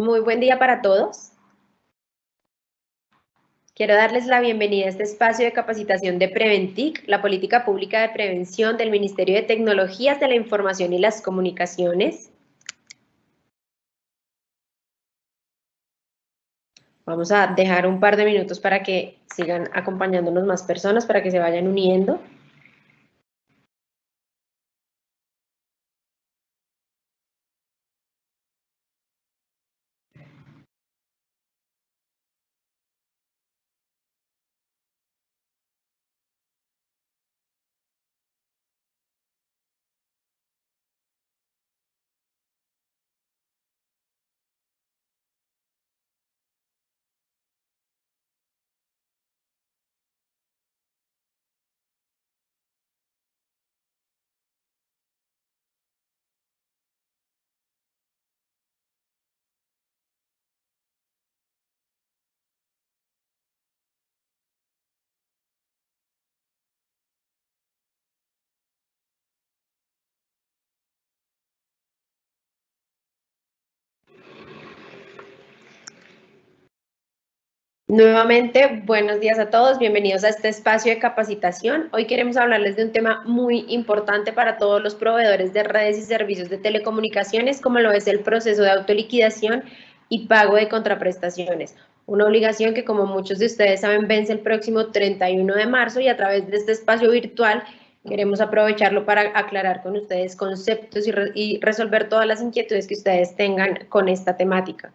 Muy buen día para todos. Quiero darles la bienvenida a este espacio de capacitación de Preventic, la política pública de prevención del Ministerio de Tecnologías de la Información y las Comunicaciones. Vamos a dejar un par de minutos para que sigan acompañándonos más personas, para que se vayan uniendo. Nuevamente, buenos días a todos, bienvenidos a este espacio de capacitación. Hoy queremos hablarles de un tema muy importante para todos los proveedores de redes y servicios de telecomunicaciones, como lo es el proceso de autoliquidación y pago de contraprestaciones. Una obligación que, como muchos de ustedes saben, vence el próximo 31 de marzo y a través de este espacio virtual queremos aprovecharlo para aclarar con ustedes conceptos y, y resolver todas las inquietudes que ustedes tengan con esta temática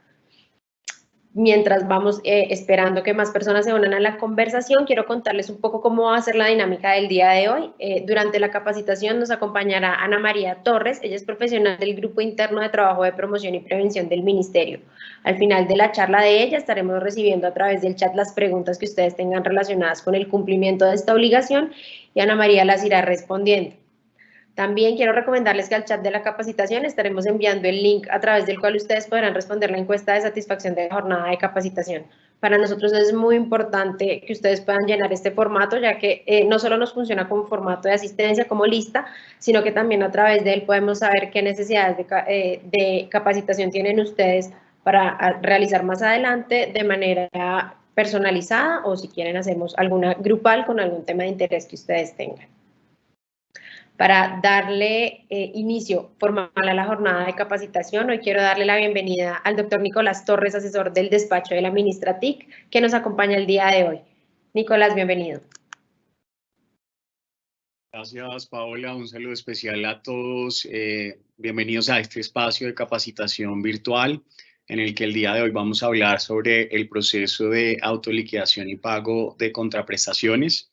mientras vamos eh, esperando que más personas se unan a la conversación, quiero contarles un poco cómo va a ser la dinámica del día de hoy. Eh, durante la capacitación nos acompañará Ana María Torres, ella es profesional del Grupo Interno de Trabajo de Promoción y Prevención del Ministerio. Al final de la charla de ella estaremos recibiendo a través del chat las preguntas que ustedes tengan relacionadas con el cumplimiento de esta obligación y Ana María las irá respondiendo. También quiero recomendarles que al chat de la capacitación estaremos enviando el link a través del cual ustedes podrán responder la encuesta de satisfacción de jornada de capacitación. Para nosotros es muy importante que ustedes puedan llenar este formato, ya que eh, no solo nos funciona como formato de asistencia, como lista, sino que también a través de él podemos saber qué necesidades de, eh, de capacitación tienen ustedes para realizar más adelante de manera personalizada o si quieren hacemos alguna grupal con algún tema de interés que ustedes tengan. Para darle eh, inicio formal a la jornada de capacitación, hoy quiero darle la bienvenida al doctor Nicolás Torres, asesor del despacho de la ministra TIC, que nos acompaña el día de hoy. Nicolás, bienvenido. Gracias, Paola. Un saludo especial a todos. Eh, bienvenidos a este espacio de capacitación virtual en el que el día de hoy vamos a hablar sobre el proceso de autoliquidación y pago de contraprestaciones.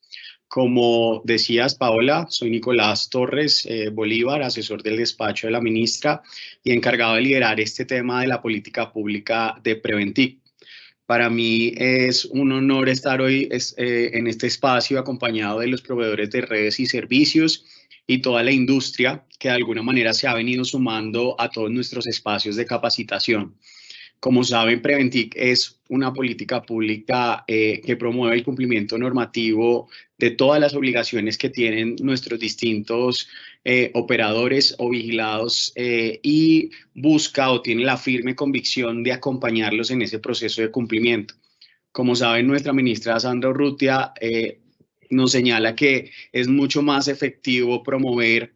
Como decías, Paola, soy Nicolás Torres eh, Bolívar, asesor del despacho de la ministra y encargado de liderar este tema de la política pública de Preventic. Para mí es un honor estar hoy eh, en este espacio acompañado de los proveedores de redes y servicios y toda la industria que de alguna manera se ha venido sumando a todos nuestros espacios de capacitación. Como saben, Preventic es una política pública eh, que promueve el cumplimiento normativo de todas las obligaciones que tienen nuestros distintos eh, operadores o vigilados eh, y busca o tiene la firme convicción de acompañarlos en ese proceso de cumplimiento. Como saben, nuestra ministra Sandra Urrutia nos señala que es mucho más efectivo promover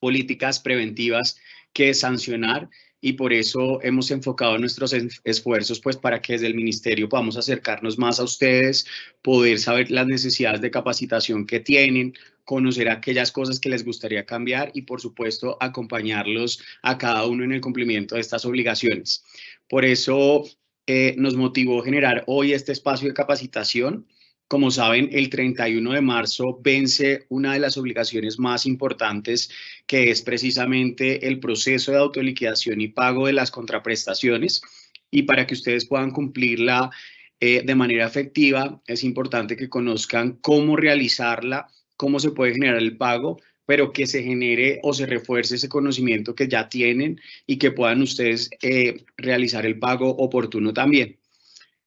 políticas preventivas que sancionar y por eso hemos enfocado nuestros esfuerzos pues para que desde el ministerio podamos acercarnos más a ustedes, poder saber las necesidades de capacitación que tienen, conocer aquellas cosas que les gustaría cambiar y por supuesto acompañarlos a cada uno en el cumplimiento de estas obligaciones. Por eso eh, nos motivó generar hoy este espacio de capacitación como saben, el 31 de marzo vence una de las obligaciones más importantes, que es precisamente el proceso de autoliquidación y pago de las contraprestaciones. Y para que ustedes puedan cumplirla eh, de manera efectiva, es importante que conozcan cómo realizarla, cómo se puede generar el pago, pero que se genere o se refuerce ese conocimiento que ya tienen y que puedan ustedes eh, realizar el pago oportuno también.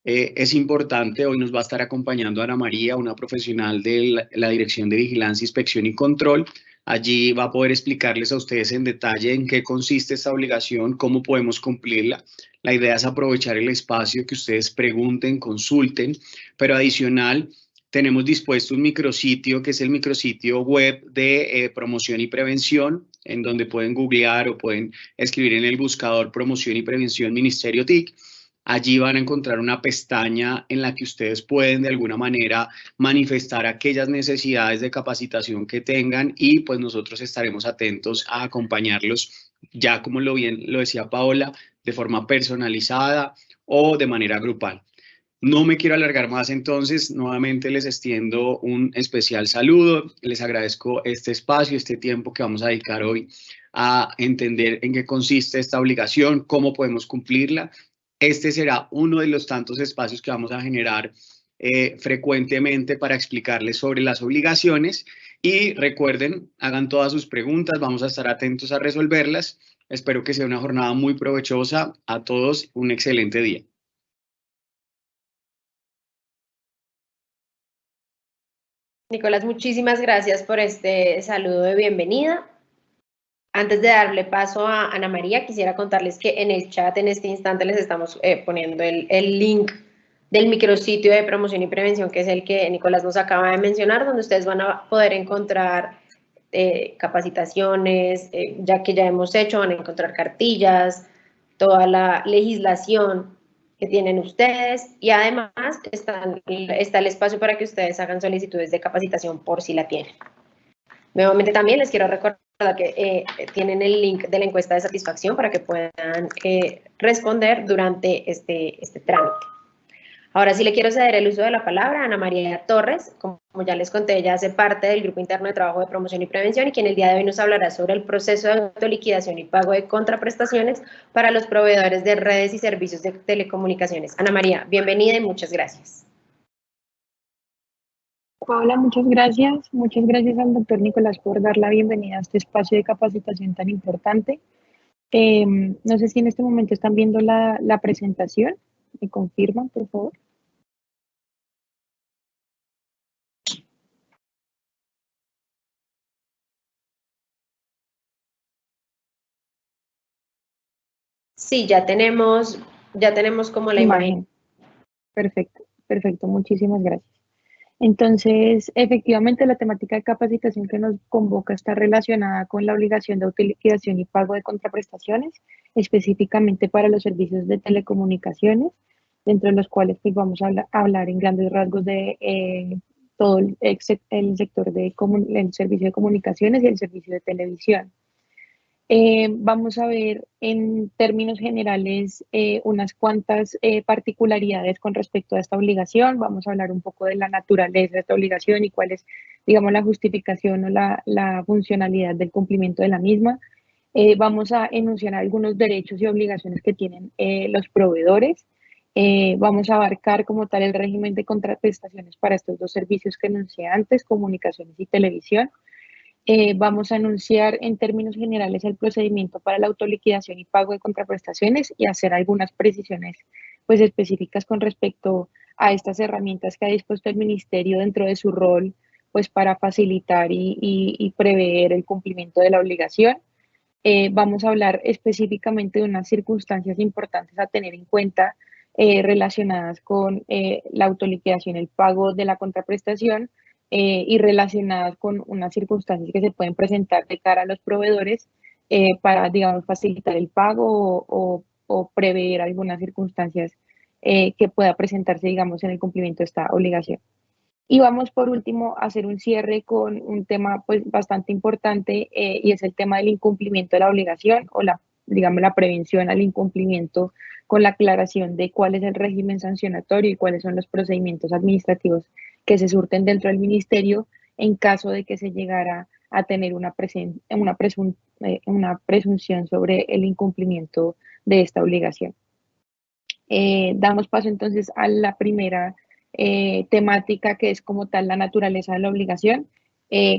Eh, es importante, hoy nos va a estar acompañando Ana María, una profesional de la, Dirección de Vigilancia, Inspección y Control, Allí va a poder explicarles a ustedes en detalle en qué consiste esta obligación, cómo podemos cumplirla. La idea es aprovechar el espacio, que ustedes pregunten, consulten, pero adicional, tenemos dispuesto un micrositio que es el micrositio web de eh, promoción y prevención, en donde pueden googlear o pueden escribir en el buscador promoción y prevención Ministerio TIC. Allí van a encontrar una pestaña en la que ustedes pueden de alguna manera manifestar aquellas necesidades de capacitación que tengan y pues nosotros estaremos atentos a acompañarlos ya como lo bien lo decía Paola, de forma personalizada o de manera grupal. No me quiero alargar más, entonces nuevamente les extiendo un especial saludo. Les agradezco este espacio, este tiempo que vamos a dedicar hoy a entender en qué consiste esta obligación, cómo podemos cumplirla. Este será uno de los tantos espacios que vamos a generar eh, frecuentemente para explicarles sobre las obligaciones. Y recuerden, hagan todas sus preguntas, vamos a estar atentos a resolverlas. Espero que sea una jornada muy provechosa. A todos, un excelente día. Nicolás, muchísimas gracias por este saludo de bienvenida. Antes de darle paso a Ana María, quisiera contarles que en el chat en este instante les estamos eh, poniendo el, link del micrositio de promoción y prevención, que es el que Nicolás nos acaba de mencionar, donde ustedes van a poder encontrar eh, capacitaciones, eh, ya que ya hemos hecho, van a encontrar cartillas, toda la legislación que tienen ustedes y además está el espacio para que ustedes hagan solicitudes de capacitación por si la tienen. Nuevamente también les quiero recordar que eh, tienen el link de la encuesta de satisfacción para que puedan eh, responder durante este, este trámite. Ahora sí le quiero ceder el uso de la palabra a Ana María Torres, como ya les conté, ella hace parte del Grupo Interno de Trabajo de Promoción y Prevención y quien el día de hoy nos hablará sobre el proceso de autoliquidación y pago de contraprestaciones para los proveedores de redes y servicios de telecomunicaciones. Ana María, bienvenida y muchas gracias. Paola, muchas gracias. Muchas gracias al doctor Nicolás por dar la bienvenida a este espacio de capacitación tan importante. Em, no sé si en este momento están viendo la, la presentación. ¿Me confirman, por favor? Sí, ya tenemos, ya tenemos como la imagen. Perfecto, perfecto, muchísimas gracias. Entonces, efectivamente, la temática de capacitación que nos convoca está relacionada con la obligación de utilización y pago de contraprestaciones, específicamente para los servicios de telecomunicaciones, dentro de los cuales pues, vamos a hablar en grandes rasgos de eh, todo el, sector del de servicio de comunicaciones y el servicio de televisión. Eh, vamos a ver en términos generales eh, unas cuantas eh, particularidades con respecto a esta obligación. Vamos a hablar un poco de la naturaleza de esta obligación y cuál es, digamos, la justificación o la, la funcionalidad del cumplimiento de la misma. vamos a enunciar algunos derechos y obligaciones que tienen los proveedores. vamos a abarcar como tal el régimen de contraprestaciones para estos dos servicios que enuncié antes, comunicaciones y televisión. Eh, vamos a anunciar en términos generales el procedimiento para la autoliquidación y pago de contraprestaciones y hacer algunas precisiones pues, específicas con respecto a estas herramientas que ha dispuesto el Ministerio dentro de su rol pues, para facilitar y, prever el cumplimiento de la obligación. Eh, vamos a hablar específicamente de unas circunstancias importantes a tener en cuenta eh, relacionadas con la autoliquidación, el pago de la contraprestación, eh, y relacionadas con unas circunstancias que se pueden presentar de cara a los proveedores eh, para, digamos, facilitar el pago o, prever algunas circunstancias eh, que pueda presentarse, digamos, en el cumplimiento de esta obligación. Y vamos por último a hacer un cierre con un tema pues bastante importante y es el tema del incumplimiento de la obligación o la, digamos, la prevención al incumplimiento con la aclaración de cuál es el régimen sancionatorio y cuáles son los procedimientos administrativos que se surten dentro del ministerio en caso de que se llegara a tener una, una, eh, una presunción sobre el incumplimiento de esta obligación. Eh, damos paso entonces a la primera eh, temática que es como tal la naturaleza de la obligación.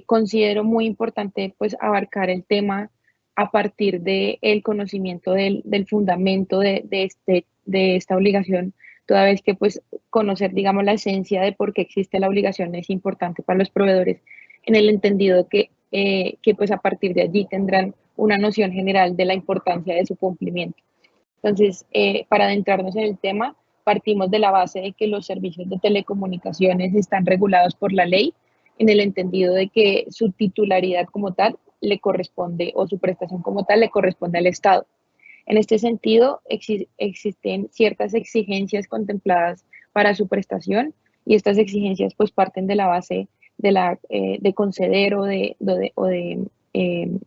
considero muy importante pues abarcar el tema a partir del el conocimiento del, del fundamento de, de, este, de esta obligación toda vez que pues conocer, digamos, la esencia de por qué existe la obligación es importante para los proveedores en el entendido que eh, que pues a partir de allí tendrán una noción general de la importancia de su cumplimiento. Entonces, eh, para adentrarnos en el tema, partimos de la base de que los servicios de telecomunicaciones están regulados por la ley, en el entendido de que su titularidad como tal le corresponde o su prestación como tal le corresponde al Estado. En este sentido, existen ciertas exigencias contempladas para su prestación y estas exigencias pues parten de la base de, la, eh, de conceder o de, o de em,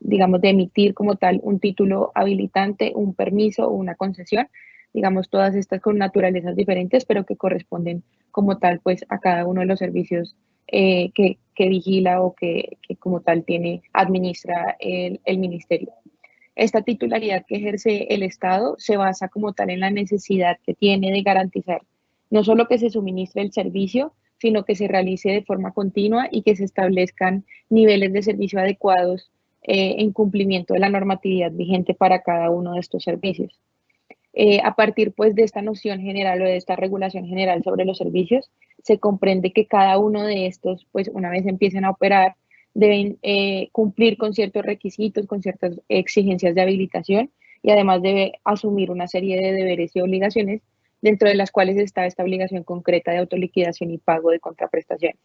digamos, de emitir como tal un título habilitante, un permiso o una concesión, digamos, todas estas con naturalezas diferentes, pero que corresponden como tal pues a cada uno de los servicios eh, que, que, vigila o que, que, como tal tiene, administra el, el ministerio. Esta titularidad que ejerce el Estado se basa como tal en la necesidad que tiene de garantizar no solo que se suministre el servicio, sino que se realice de forma continua y que se establezcan niveles de servicio adecuados eh, en cumplimiento de la normatividad vigente para cada uno de estos servicios. Eh, a partir pues de esta noción general o de esta regulación general sobre los servicios, se comprende que cada uno de estos, pues una vez empiecen a operar, deben eh, cumplir con ciertos requisitos, con ciertas exigencias de habilitación y además debe asumir una serie de deberes y obligaciones, dentro de las cuales está esta obligación concreta de autoliquidación y pago de contraprestaciones.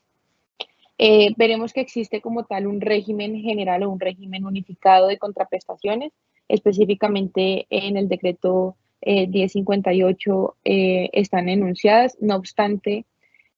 Eh, veremos que existe como tal un régimen general o un régimen unificado de contraprestaciones, específicamente en el decreto 1058 eh, están enunciadas, no obstante,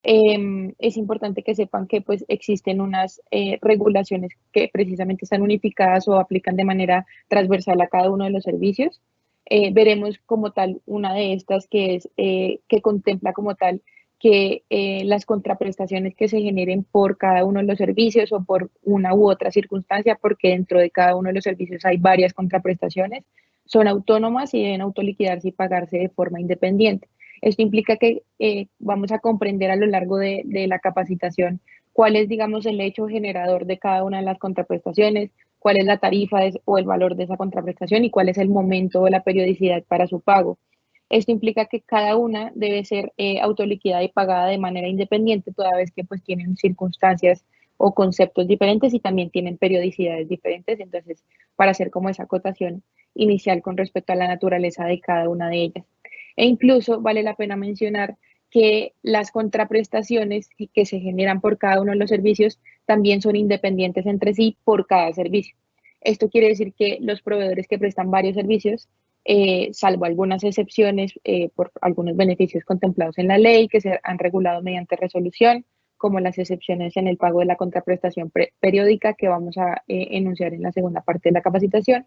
Em, es importante que sepan que pues existen unas eh, regulaciones que precisamente están unificadas o aplican de manera transversal a cada uno de los servicios. Eh, veremos como tal una de estas que es eh, que contempla como tal que las contraprestaciones que se generen por cada uno de los servicios o por una u otra circunstancia, porque dentro de cada uno de los servicios hay varias contraprestaciones, son autónomas y deben autoliquidarse y pagarse de forma independiente. Esto implica que eh, vamos a comprender a lo largo de, la capacitación cuál es, digamos, el hecho generador de cada una de las contraprestaciones, cuál es la tarifa o el valor de esa contraprestación y cuál es el momento o la periodicidad para su pago. Esto implica que cada una debe ser eh, autoliquidada y pagada de manera independiente, toda vez que pues tienen circunstancias o conceptos diferentes y también tienen periodicidades diferentes. Entonces, para hacer como esa acotación inicial con respecto a la naturaleza de cada una de ellas. E incluso vale la pena mencionar que las contraprestaciones que se generan por cada uno de los servicios también son independientes entre sí por cada servicio. Esto quiere decir que los proveedores que prestan varios servicios, eh, salvo algunas excepciones eh, por algunos beneficios contemplados en la ley que se han regulado mediante resolución, como las excepciones en el pago de la contraprestación periódica que vamos a eh, enunciar en la segunda parte de la capacitación,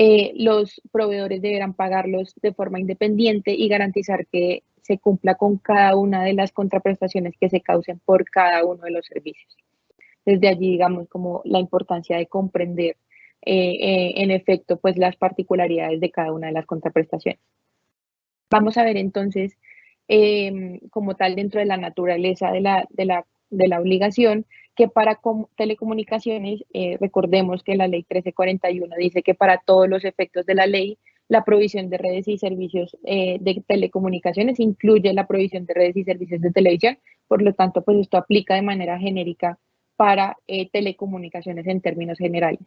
eh, los proveedores deberán pagarlos de forma independiente y garantizar que se cumpla con cada una de las contraprestaciones que se causen por cada uno de los servicios. Desde allí, digamos, como la importancia de comprender eh, eh, en efecto, pues las particularidades de cada una de las contraprestaciones. Vamos a ver entonces, como tal, dentro de la naturaleza de la, de la, de la obligación, que para telecomunicaciones, eh, recordemos que la ley 1341 dice que para todos los efectos de la ley, la provisión de redes y servicios eh, de telecomunicaciones incluye la provisión de redes y servicios de televisión, por lo tanto, pues esto aplica de manera genérica para eh, telecomunicaciones en términos generales.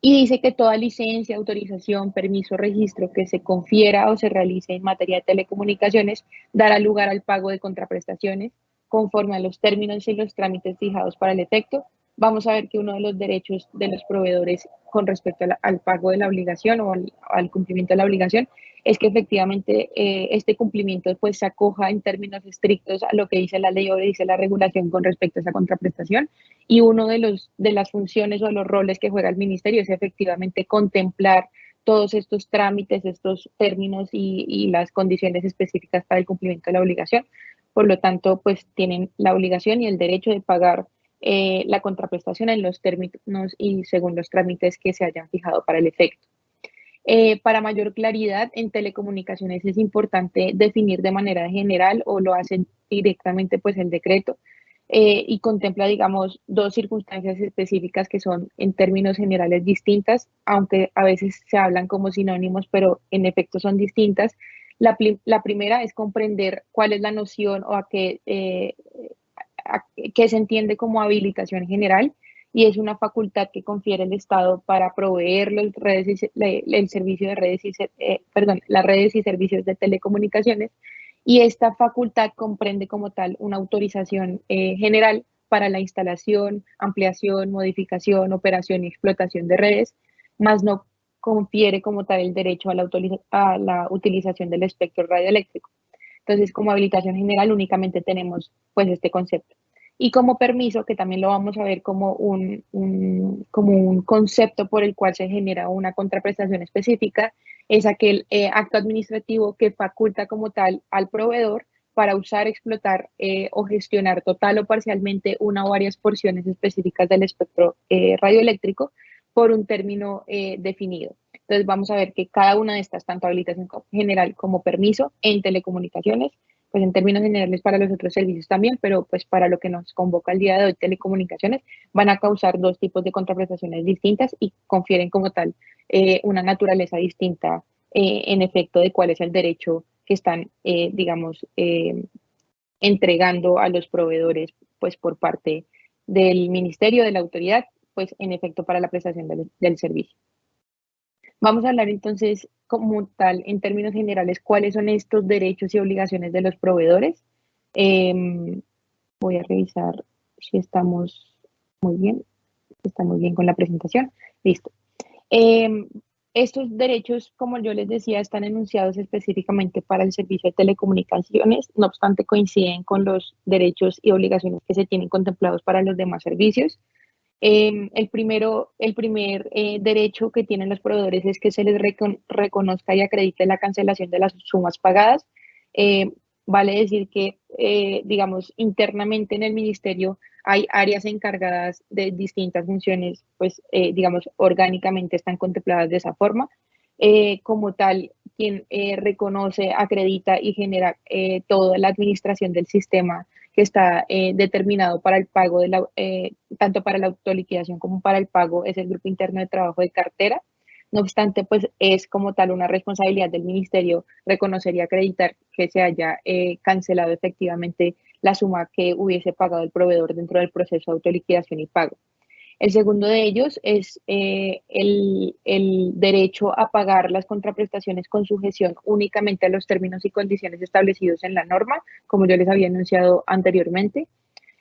Y dice que toda licencia, autorización, permiso, registro que se confiera o se realice en materia de telecomunicaciones dará lugar al pago de contraprestaciones, conforme a los términos y los trámites fijados para el efecto, vamos a ver que uno de los derechos de los proveedores con respecto al pago de la obligación o al, cumplimiento de la obligación es que efectivamente eh, este cumplimiento pues se acoja en términos estrictos a lo que dice la ley o dice la regulación con respecto a esa contraprestación. Y uno de, los, de las funciones o los roles que juega el ministerio es efectivamente contemplar todos estos trámites, estos términos y, y las condiciones específicas para el cumplimiento de la obligación, por lo tanto, pues tienen la obligación y el derecho de pagar eh, la contraprestación en los términos y según los trámites que se hayan fijado para el efecto. Eh, para mayor claridad, en telecomunicaciones es importante definir de manera general o lo hacen directamente pues el decreto eh, y contempla, digamos, dos circunstancias específicas que son en términos generales distintas, aunque a veces se hablan como sinónimos, pero en efecto son distintas la, primera es comprender cuál es la noción o a qué, eh, se entiende como habilitación general y es una facultad que confiere el Estado para proveer el servicio de redes y, eh, perdón, las redes y servicios de telecomunicaciones y esta facultad comprende como tal una autorización eh, general para la instalación, ampliación, modificación, operación y explotación de redes, más no confiere como tal el derecho a la, utilización del espectro radioeléctrico. Entonces, como habilitación general únicamente tenemos pues este concepto. Y como permiso, que también lo vamos a ver como un, como un concepto por el cual se genera una contraprestación específica, es aquel eh, acto administrativo que faculta como tal al proveedor para usar, explotar eh, o gestionar total o parcialmente una o varias porciones específicas del espectro eh, radioeléctrico por un término definido. Entonces vamos a ver que cada una de estas, tanto habilitación general como permiso en telecomunicaciones, pues en términos generales para los otros servicios también, pero pues para lo que nos convoca el día de hoy, telecomunicaciones, van a causar dos tipos de contraprestaciones distintas y confieren como tal eh, una naturaleza distinta eh, en efecto de cuál es el derecho que están, eh, digamos, entregando a los proveedores pues por parte del ministerio, de la autoridad, pues en efecto para la prestación del servicio. Vamos a hablar entonces como tal, en términos generales, cuáles son estos derechos y obligaciones de los proveedores. Em, voy a revisar si estamos muy bien, estamos bien con la presentación. Listo. Em, estos derechos, como yo les decía, están enunciados específicamente para el servicio de telecomunicaciones, no obstante coinciden con los derechos y obligaciones que se tienen contemplados para los demás servicios. Em, el, primero, el primer eh, derecho que tienen los proveedores es que se les reconozca y acredite la cancelación de las sumas pagadas. Em, vale decir que, eh, digamos, internamente en el ministerio hay áreas encargadas de distintas funciones, pues, eh, digamos, orgánicamente están contempladas de esa forma. como tal, quien reconoce, acredita y genera toda la administración del sistema que está eh, determinado para el pago, de la, eh, tanto para la autoliquidación como para el pago, es el Grupo Interno de Trabajo de Cartera. No obstante, pues es como tal una responsabilidad del Ministerio reconocer y acreditar que se haya eh, cancelado efectivamente la suma que hubiese pagado el proveedor dentro del proceso de autoliquidación y pago. El segundo de ellos es eh, el, derecho a pagar las contraprestaciones con sujeción únicamente a los términos y condiciones establecidos en la norma, como yo les había anunciado anteriormente.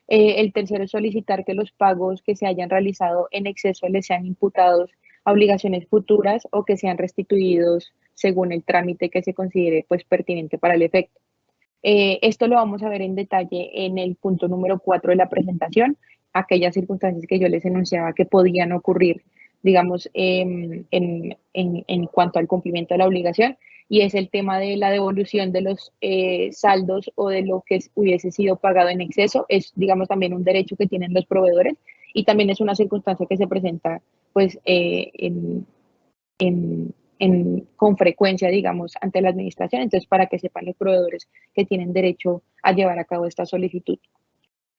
Eh, el tercero es solicitar que los pagos que se hayan realizado en exceso les sean imputados a obligaciones futuras o que sean restituidos según el trámite que se considere pues, pertinente para el efecto. Eh, esto lo vamos a ver en detalle en el punto número 4 de la presentación aquellas circunstancias que yo les enunciaba que podían ocurrir, digamos, em, en, cuanto al cumplimiento de la obligación, y es el tema de la devolución de los eh, saldos o de lo que hubiese sido pagado en exceso, es, digamos, también un derecho que tienen los proveedores y también es una circunstancia que se presenta, pues, eh, con frecuencia, digamos, ante la administración. Entonces, para que sepan los proveedores que tienen derecho a llevar a cabo esta solicitud.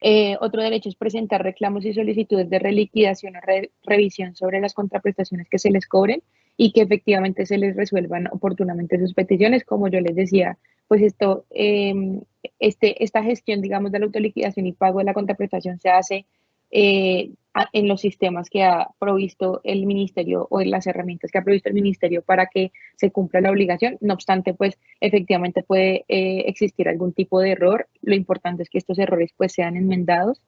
Eh, otro derecho es presentar reclamos y solicitudes de reliquidación o revisión sobre las contraprestaciones que se les cobren y que efectivamente se les resuelvan oportunamente sus peticiones. Como yo les decía, pues esto, em, este, esta gestión, digamos, de la autoliquidación y pago de la contraprestación se hace eh, en los sistemas que ha provisto el ministerio o en las herramientas que ha provisto el ministerio para que se cumpla la obligación. No obstante, pues efectivamente puede eh, existir algún tipo de error. Lo importante es que estos errores pues sean enmendados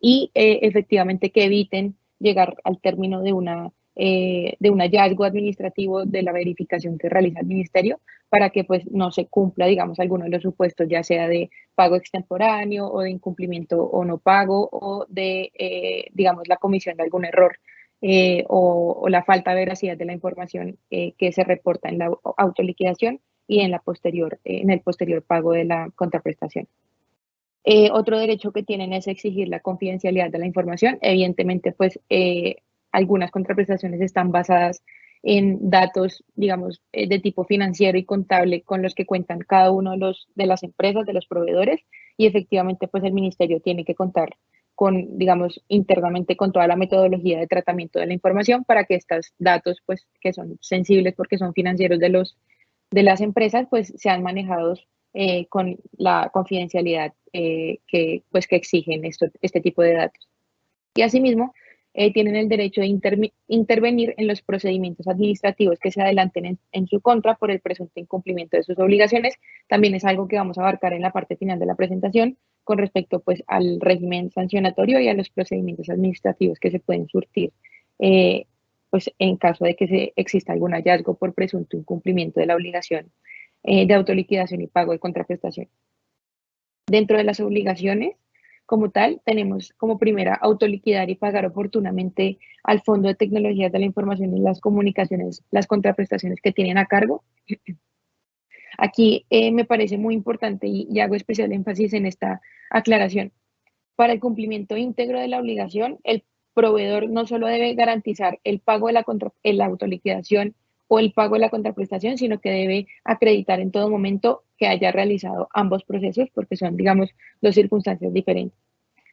y eh, efectivamente que eviten llegar al término de una eh, de un hallazgo administrativo de la verificación que realiza el ministerio para que pues no se cumpla, digamos, alguno de los supuestos, ya sea de pago extemporáneo o de incumplimiento o no pago o de, eh, digamos, la comisión de algún error eh, o, la falta de veracidad de la información que se reporta en la autoliquidación y en, la posterior, en el posterior pago de la contraprestación. otro derecho que tienen es exigir la confidencialidad de la información. Evidentemente, pues algunas contraprestaciones están basadas en datos, digamos, eh, de tipo financiero y contable con los que cuentan cada uno de, los, de las empresas, de los proveedores, y efectivamente, pues el ministerio tiene que contar con, digamos, internamente con toda la metodología de tratamiento de la información para que estos datos, pues, que son sensibles porque son financieros de, los, de las empresas, pues, sean manejados eh, con la confidencialidad eh, que, pues, que exigen esto, este tipo de datos. Y asimismo, eh, tienen el derecho de intervenir en los procedimientos administrativos que se adelanten en, su contra por el presunto incumplimiento de sus obligaciones. También es algo que vamos a abarcar en la parte final de la presentación con respecto pues, al régimen sancionatorio y a los procedimientos administrativos que se pueden surtir eh, pues, en caso de que se exista algún hallazgo por presunto incumplimiento de la obligación eh, de autoliquidación y pago de contraprestación. Dentro de las obligaciones, como tal, tenemos como primera autoliquidar y pagar oportunamente al Fondo de Tecnologías de la Información y las Comunicaciones las contraprestaciones que tienen a cargo. Aquí eh, me parece muy importante y, hago especial énfasis en esta aclaración. Para el cumplimiento íntegro de la obligación, el proveedor no solo debe garantizar el pago de la, contra, la autoliquidación o el pago de la contraprestación, sino que debe acreditar en todo momento que haya realizado ambos procesos porque son, digamos, dos circunstancias diferentes.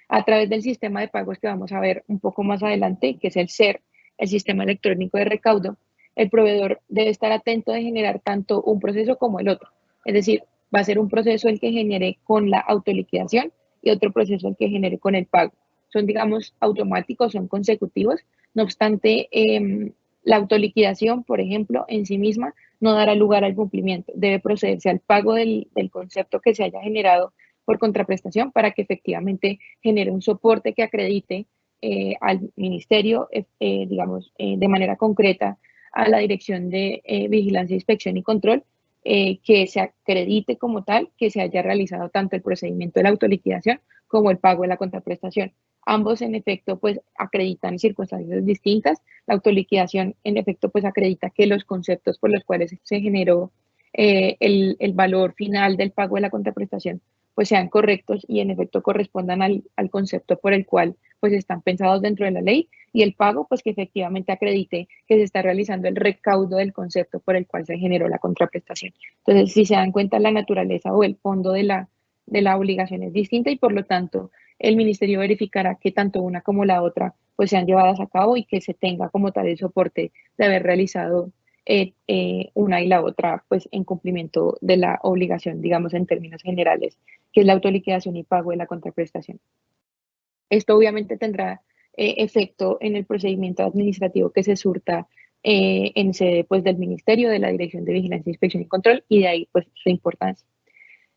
A través del sistema de pagos que vamos a ver un poco más adelante, que es el SER, el sistema electrónico de recaudo, el proveedor debe estar atento de generar tanto un proceso como el otro. Es decir, va a ser un proceso el que genere con la autoliquidación y otro proceso el que genere con el pago. Son, digamos, automáticos, son consecutivos. No obstante, eh, la autoliquidación, por ejemplo, en sí misma no dará lugar al cumplimiento. Debe procederse al pago del, concepto que se haya generado por contraprestación para que efectivamente genere un soporte que acredite eh, al ministerio, eh, eh, digamos, de manera concreta a la Dirección de Vigilancia, Inspección y Control, que se acredite como tal que se haya realizado tanto el procedimiento de la autoliquidación como el pago de la contraprestación. Ambos, en efecto, pues acreditan circunstancias distintas. La autoliquidación, en efecto, pues acredita que los conceptos por los cuales se generó eh, el, el, valor final del pago de la contraprestación, pues sean correctos y en efecto correspondan al, al, concepto por el cual pues están pensados dentro de la ley y el pago pues que efectivamente acredite que se está realizando el recaudo del concepto por el cual se generó la contraprestación. Entonces, si se dan cuenta, la naturaleza o el fondo de la, de la obligación es distinta y por lo tanto el ministerio verificará que tanto una como la otra pues sean llevadas a cabo y que se tenga como tal el soporte de haber realizado eh, eh, una y la otra pues en cumplimiento de la obligación, digamos en términos generales, que es la autoliquidación y pago de la contraprestación. Esto obviamente tendrá eh, efecto en el procedimiento administrativo que se surta en sede pues, del Ministerio, de la Dirección de Vigilancia, Inspección y Control y de ahí pues su importancia.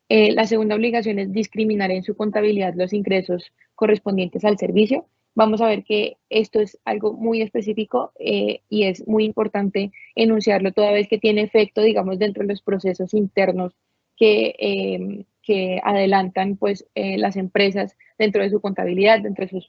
Eh, la segunda obligación es discriminar en su contabilidad los ingresos correspondientes al servicio. Vamos a ver que esto es algo muy específico eh, y es muy importante enunciarlo toda vez que tiene efecto, digamos, dentro de los procesos internos que, em, que adelantan pues, eh, las empresas dentro de su contabilidad, dentro de sus,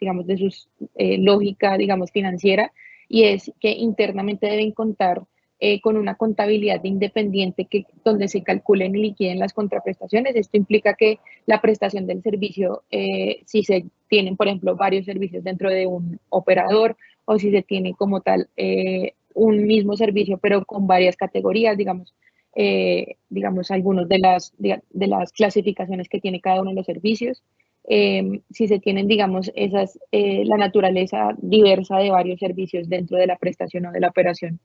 digamos, de lógica, digamos, financiera, y es que internamente deben contar eh, con una contabilidad independiente que, donde se calculen y liquiden las contraprestaciones. Esto implica que la prestación del servicio, eh, si se tienen, por ejemplo, varios servicios dentro de un operador o si se tiene como tal eh, un mismo servicio, pero con varias categorías, digamos, digamos algunos de las, de, las clasificaciones que tiene cada uno de los servicios. si se tienen, digamos, esas, la naturaleza diversa de varios servicios dentro de la prestación o de la operación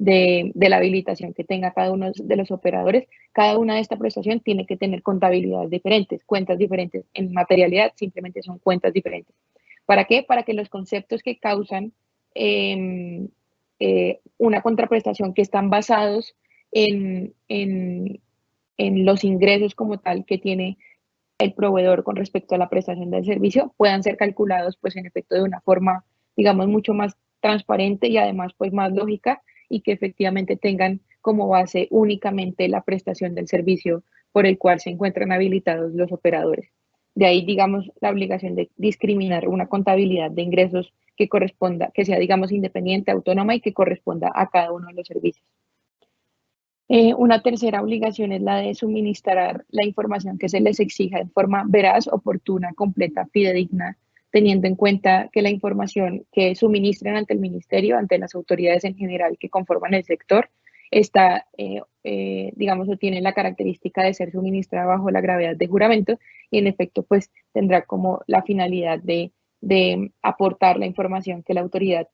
de, la habilitación que tenga cada uno de los operadores, cada una de esta prestación tiene que tener contabilidades diferentes, cuentas diferentes. En materialidad simplemente son cuentas diferentes. ¿Para qué? Para que los conceptos que causan em, eh, una contraprestación que están basados en, en, en los ingresos como tal que tiene el proveedor con respecto a la prestación del servicio puedan ser calculados pues en efecto de una forma digamos mucho más transparente y además pues más lógica y que efectivamente tengan como base únicamente la prestación del servicio por el cual se encuentran habilitados los operadores. De ahí, digamos, la obligación de discriminar una contabilidad de ingresos que corresponda, que sea, digamos, independiente, autónoma y que corresponda a cada uno de los servicios. Eh, una tercera obligación es la de suministrar la información que se les exija de forma veraz, oportuna, completa, fidedigna teniendo en cuenta que la información que suministran ante el ministerio, ante las autoridades en general que conforman el sector, está, eh, eh, digamos, o tiene la característica de ser suministrada bajo la gravedad de juramento y en efecto, pues tendrá como la finalidad de, aportar la información que la autoridad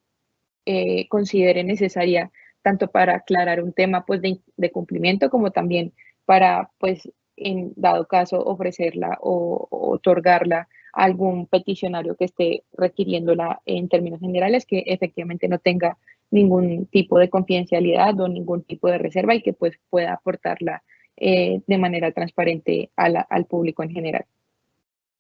eh, considere necesaria tanto para aclarar un tema pues de, cumplimiento como también para pues en dado caso ofrecerla o otorgarla algún peticionario que esté requiriéndola en términos generales que efectivamente no tenga ningún tipo de confidencialidad o ningún tipo de reserva y que pues pueda aportarla eh, de manera transparente al público en general.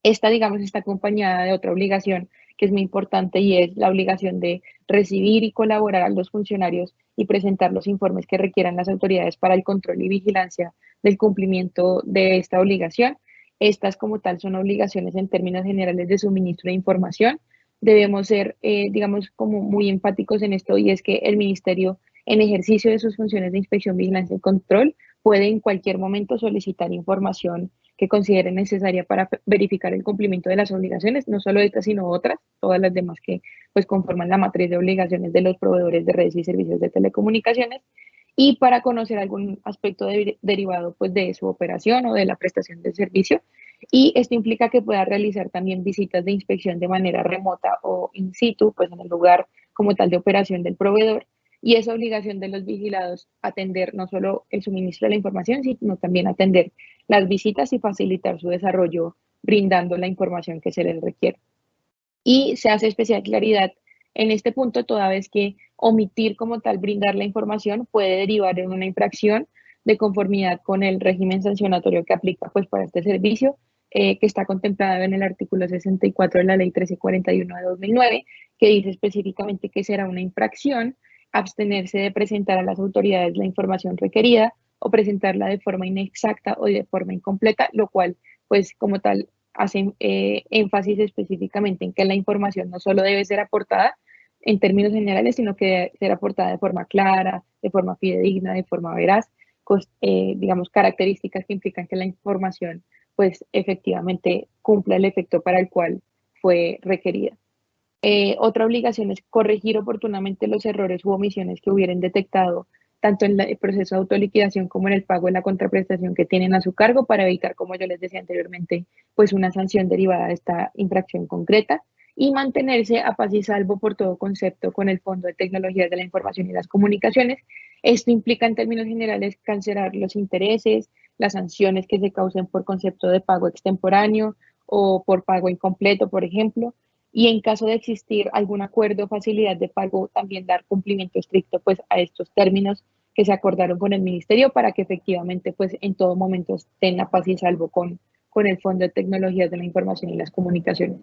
Esta, digamos, está acompañada de otra obligación que es muy importante y es la obligación de recibir y colaborar a los funcionarios y presentar los informes que requieran las autoridades para el control y vigilancia del cumplimiento de esta obligación estas como tal son obligaciones en términos generales de suministro de información. Debemos ser, eh, digamos, como muy empáticos en esto y es que el ministerio en ejercicio de sus funciones de inspección, vigilancia y control puede en cualquier momento solicitar información que considere necesaria para verificar el cumplimiento de las obligaciones, no solo estas, sino otras, todas las demás que pues conforman la matriz de obligaciones de los proveedores de redes y servicios de telecomunicaciones y para conocer algún aspecto derivado pues, de su operación o de la prestación del servicio. Y esto implica que pueda realizar también visitas de inspección de manera remota o in situ, pues en el lugar como tal de operación del proveedor. Y es obligación de los vigilados atender no solo el suministro de la información, sino también atender las visitas y facilitar su desarrollo brindando la información que se les requiere. Y se hace especial claridad en este punto, toda vez que omitir como tal brindar la información puede derivar en una infracción de conformidad con el régimen sancionatorio que aplica pues para este servicio, eh, que está contemplado en el artículo 64 de la ley 1341 de 2009, que dice específicamente que será una infracción abstenerse de presentar a las autoridades la información requerida o presentarla de forma inexacta o de forma incompleta, lo cual pues como tal hace eh, énfasis específicamente en que la información no solo debe ser aportada, en términos generales, sino que debe ser aportada de forma clara, de forma fidedigna, de forma veraz, eh, digamos, características que implican que la información, pues, efectivamente cumpla el efecto para el cual fue requerida. Eh, otra obligación es corregir oportunamente los errores u omisiones que hubieran detectado tanto en el proceso de autoliquidación como en el pago de la contraprestación que tienen a su cargo para evitar, como yo les decía anteriormente, pues una sanción derivada de esta infracción concreta y mantenerse a paz y salvo por todo concepto con el Fondo de Tecnologías de la Información y las Comunicaciones. Esto implica en términos generales cancelar los intereses, las sanciones que se causen por concepto de pago extemporáneo o por pago incompleto, por ejemplo, y en caso de existir algún acuerdo o facilidad de pago, también dar cumplimiento estricto pues, a estos términos que se acordaron con el ministerio para que efectivamente pues, en todo momento estén a paz y salvo con, con el Fondo de Tecnologías de la Información y las Comunicaciones.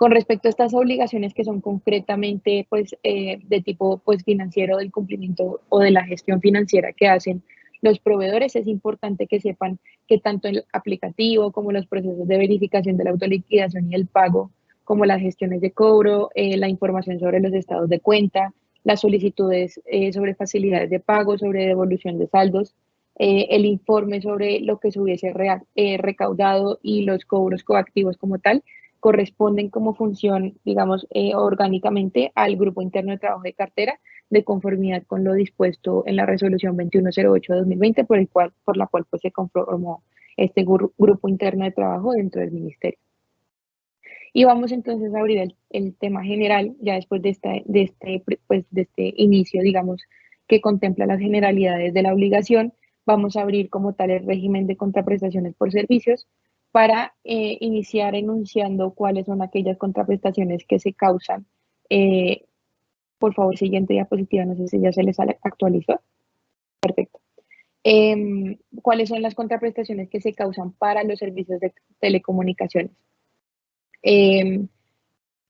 Con respecto a estas obligaciones que son concretamente pues, eh, de tipo pues, financiero del cumplimiento o de la gestión financiera que hacen los proveedores, es importante que sepan que tanto el aplicativo como los procesos de verificación de la autoliquidación y el pago, como las gestiones de cobro, eh, la información sobre los estados de cuenta, las solicitudes eh, sobre facilidades de pago, sobre devolución de saldos, el informe sobre lo que se hubiese recaudado y los cobros coactivos como tal, corresponden como función, digamos, eh, orgánicamente al Grupo Interno de Trabajo de Cartera, de conformidad con lo dispuesto en la resolución 2108 de 2020, por, el cual, por la cual pues, se conformó este Grupo Interno de Trabajo dentro del Ministerio. Y vamos entonces a abrir el, tema general, ya después de, esta, de, este, pues, de este inicio, digamos, que contempla las generalidades de la obligación, vamos a abrir como tal el régimen de contraprestaciones por servicios, para eh, iniciar enunciando cuáles son aquellas contraprestaciones que se causan. Eh, por favor, siguiente diapositiva, no sé si ya se les actualizó. Perfecto. Em, ¿Cuáles son las contraprestaciones que se causan para los servicios de telecomunicaciones? Em,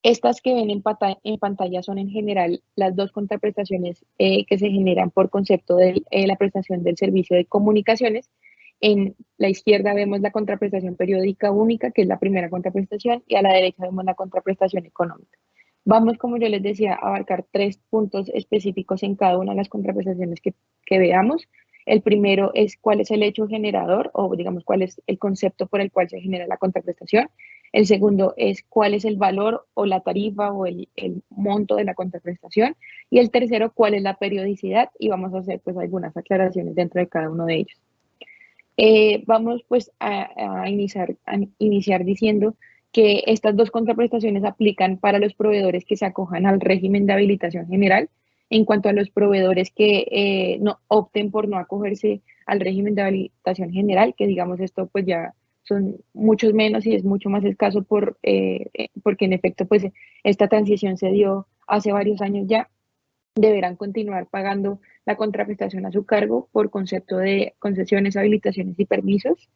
estas que ven en, en, pantalla son en general las dos contraprestaciones eh, que se generan por concepto de la prestación del servicio de comunicaciones en la izquierda vemos la contraprestación periódica única, que es la primera contraprestación, y a la derecha vemos la contraprestación económica. Vamos, como yo les decía, a abarcar tres puntos específicos en cada una de las contraprestaciones que, que veamos. El primero es cuál es el hecho generador o digamos cuál es el concepto por el cual se genera la contraprestación. El segundo es cuál es el valor o la tarifa o el, el, monto de la contraprestación. Y el tercero, cuál es la periodicidad. Y vamos a hacer pues algunas aclaraciones dentro de cada uno de ellos. Eh, vamos pues a, iniciar, a iniciar diciendo que estas dos contraprestaciones aplican para los proveedores que se acojan al régimen de habilitación general. En cuanto a los proveedores que eh, no opten por no acogerse al régimen de habilitación general, que digamos esto pues ya son muchos menos y es mucho más escaso por, eh, eh, porque en efecto pues esta transición se dio hace varios años ya, deberán continuar pagando la contraprestación a su cargo por concepto de concesiones, habilitaciones y permisos,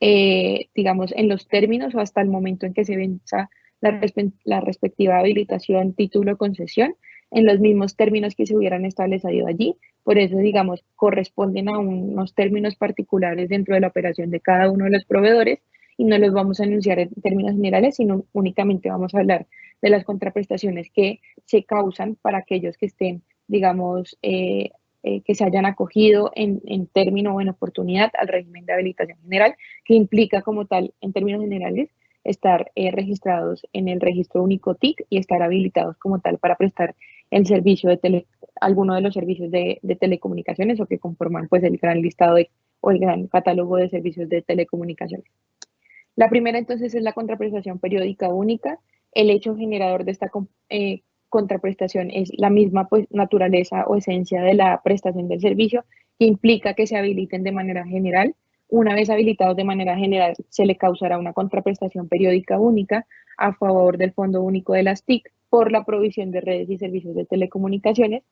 eh, digamos, en los términos o hasta el momento en que se venza la, respectiva habilitación, título, concesión, en los mismos términos que se hubieran establecido allí. Por eso, digamos, corresponden a unos términos particulares dentro de la operación de cada uno de los proveedores y no los vamos a anunciar en términos generales, sino únicamente vamos a hablar de las contraprestaciones que se causan para aquellos que estén, digamos, eh, eh, que se hayan acogido en, en término o en oportunidad al régimen de habilitación general, que implica como tal, en términos generales, estar eh, registrados en el registro único TIC y estar habilitados como tal para prestar el servicio de alguno de los servicios de, telecomunicaciones o que conforman pues el gran listado o el gran catálogo de servicios de telecomunicaciones. La primera entonces es la contraprestación periódica única. El hecho generador de esta eh, contraprestación es la misma pues, naturaleza o esencia de la prestación del servicio que implica que se habiliten de manera general una vez habilitados de manera general, se le causará una contraprestación periódica única a favor del Fondo Único de las TIC por la provisión de redes y servicios de telecomunicaciones,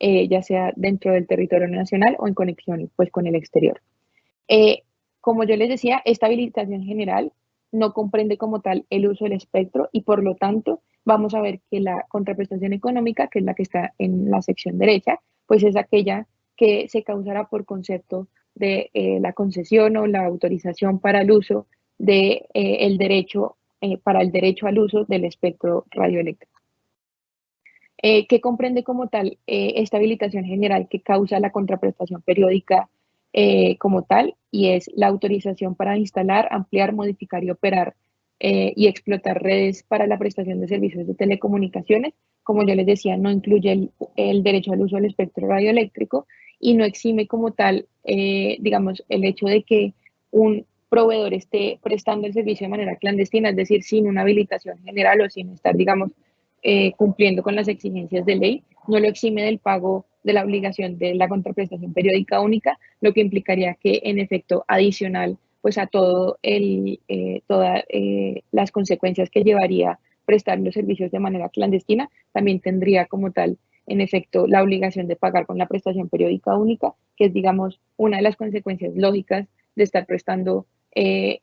eh, ya sea dentro del territorio nacional o en conexión pues, con el exterior. Eh, como yo les decía, esta habilitación general no comprende como tal el uso del espectro y por lo tanto vamos a ver que la contraprestación económica, que es la que está en la sección derecha, pues es aquella que se causará por concepto de eh, la concesión o la autorización para el uso de eh, el derecho eh, para el derecho al uso del espectro radioeléctrico. que comprende como tal esta habilitación general que causa la contraprestación periódica como tal y es la autorización para instalar, ampliar, modificar y operar y explotar redes para la prestación de servicios de telecomunicaciones. Como yo les decía, no incluye el, derecho al uso del espectro radioeléctrico y no exime como tal, eh, digamos, el hecho de que un proveedor esté prestando el servicio de manera clandestina, es decir, sin una habilitación general o sin estar, digamos, eh, cumpliendo con las exigencias de ley, no lo exime del pago de la obligación de la contraprestación periódica única, lo que implicaría que en efecto adicional pues a todo el, eh, todas las consecuencias que llevaría prestar los servicios de manera clandestina, también tendría como tal en efecto la obligación de pagar con la prestación periódica única, que es, digamos, una de las consecuencias lógicas de estar prestando eh,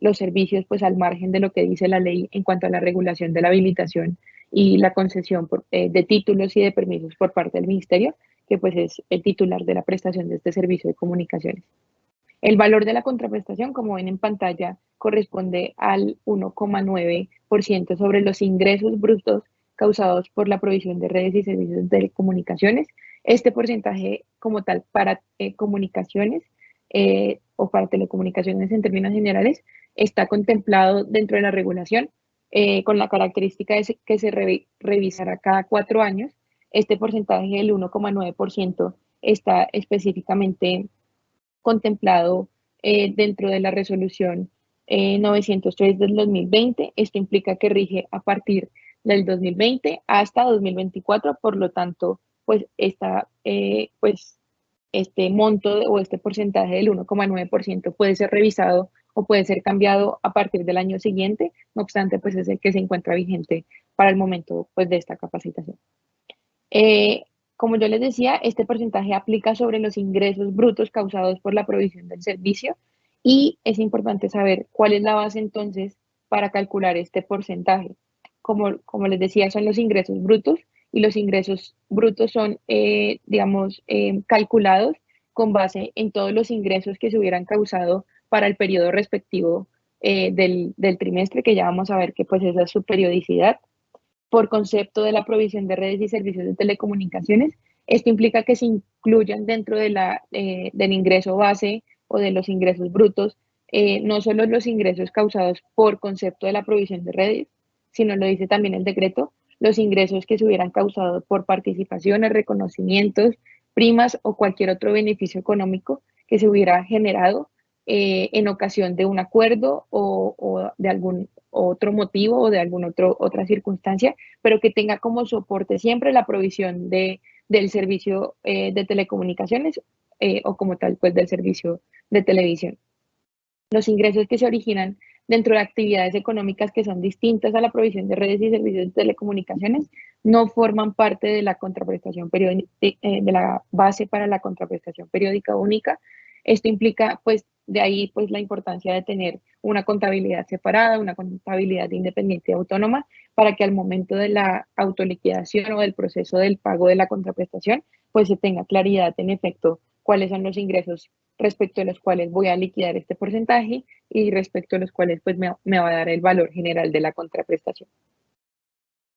los servicios pues al margen de lo que dice la ley en cuanto a la regulación de la habilitación y la concesión eh, de títulos y de permisos por parte del ministerio, que pues es el titular de la prestación de este servicio de comunicaciones. El valor de la contraprestación, como ven en pantalla, corresponde al 1,9% sobre los ingresos brutos causados por la provisión de redes y servicios de telecomunicaciones. Este porcentaje como tal para eh, comunicaciones eh, o para telecomunicaciones en términos generales está contemplado dentro de la regulación eh, con la característica de que se revisará cada cuatro años. Este porcentaje del 1,9% está específicamente contemplado dentro de la resolución 903 del 2020. Esto implica que rige a partir del 2020 hasta 2024, por lo tanto, pues, esta, eh, pues este monto o este porcentaje del 1,9% puede ser revisado o puede ser cambiado a partir del año siguiente, no obstante, pues es el que se encuentra vigente para el momento pues, de esta capacitación. Eh, como yo les decía, este porcentaje aplica sobre los ingresos brutos causados por la provisión del servicio y es importante saber cuál es la base entonces para calcular este porcentaje como, les decía, son los ingresos brutos y los ingresos brutos son, eh, digamos, eh, calculados con base en todos los ingresos que se hubieran causado para el periodo respectivo eh, del, trimestre, que ya vamos a ver que pues esa es su periodicidad, por concepto de la provisión de redes y servicios de telecomunicaciones. Esto implica que se incluyan dentro de la, del ingreso base o de los ingresos brutos, no solo los ingresos causados por concepto de la provisión de redes, sino lo dice también el decreto, los ingresos que se hubieran causado por participaciones, reconocimientos, primas o cualquier otro beneficio económico que se hubiera generado eh, en ocasión de un acuerdo o, de algún otro motivo o de alguna otra circunstancia, pero que tenga como soporte siempre la provisión de, del servicio eh, de telecomunicaciones eh, o como tal, pues del servicio de televisión. los ingresos que se originan dentro de actividades económicas que son distintas a la provisión de redes y servicios de telecomunicaciones no forman parte de la contraprestación periódica, eh, de la base para la contraprestación periódica única. Esto implica, pues, de ahí, pues, la importancia de tener una contabilidad separada, una contabilidad independiente y autónoma, para que al momento de la autoliquidación o del proceso del pago de la contraprestación, pues se tenga claridad en efecto cuáles son los ingresos respecto a los cuales voy a liquidar este porcentaje y respecto a los cuales pues me, me va a dar el valor general de la contraprestación.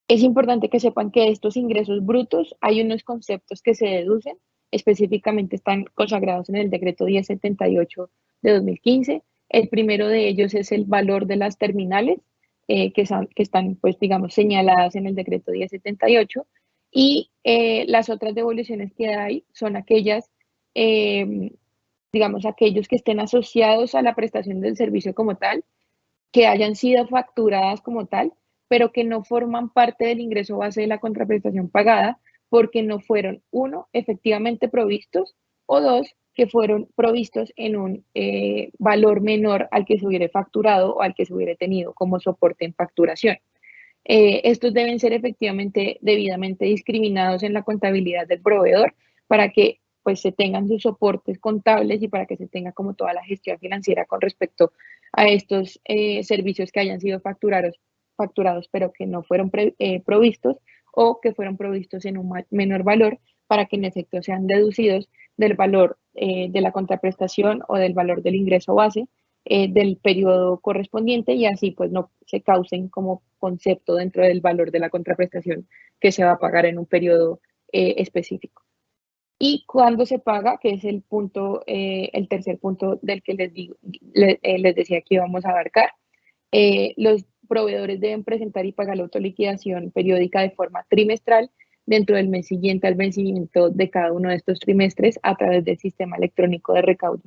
Es importante que sepan que estos ingresos brutos hay unos conceptos que se deducen, específicamente están consagrados en el decreto 1078 de 2015. El primero de ellos es el valor de las terminales, eh, que, son, que, están, pues, digamos, señaladas en el decreto 1078. Y eh, las otras devoluciones que hay son aquellas, eh, digamos, aquellos que estén asociados a la prestación del servicio como tal, que hayan sido facturadas como tal pero que no forman parte del ingreso base de la contraprestación pagada porque no fueron, uno, efectivamente provistos o dos, que fueron provistos en un eh, valor menor al que se hubiera facturado o al que se hubiera tenido como soporte en facturación. Eh, estos deben ser efectivamente debidamente discriminados en la contabilidad del proveedor para que pues se tengan sus soportes contables y para que se tenga como toda la gestión financiera con respecto a estos eh, servicios que hayan sido facturados facturados pero que no fueron provistos o que fueron provistos en un menor valor para que en efecto sean deducidos del valor eh, de la contraprestación o del valor del ingreso base eh, del periodo correspondiente y así pues no se causen como concepto dentro del valor de la contraprestación que se va a pagar en un periodo específico. Y cuando se paga, que es el punto, el tercer punto del que les, digo, les decía que íbamos a abarcar, los proveedores deben presentar y pagar la autoliquidación periódica de forma trimestral dentro del mes siguiente al vencimiento de cada uno de estos trimestres a través del sistema electrónico de recaudo.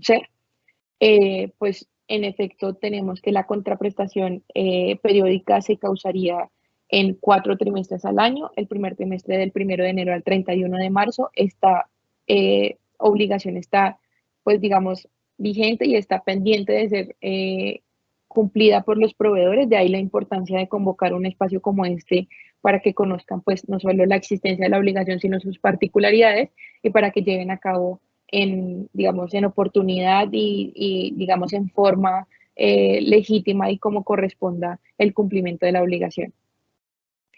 Eh, pues en efecto tenemos que la contraprestación eh, periódica se causaría en cuatro trimestres al año. El primer trimestre del 1 de enero al 31 de marzo. Esta eh, obligación está, pues digamos, vigente y está pendiente de ser cumplida por los proveedores, de ahí la importancia de convocar un espacio como este para que conozcan pues no solo la existencia de la obligación, sino sus particularidades y para que lleven a cabo en, digamos, en oportunidad y, digamos, en forma eh, legítima y como corresponda el cumplimiento de la obligación.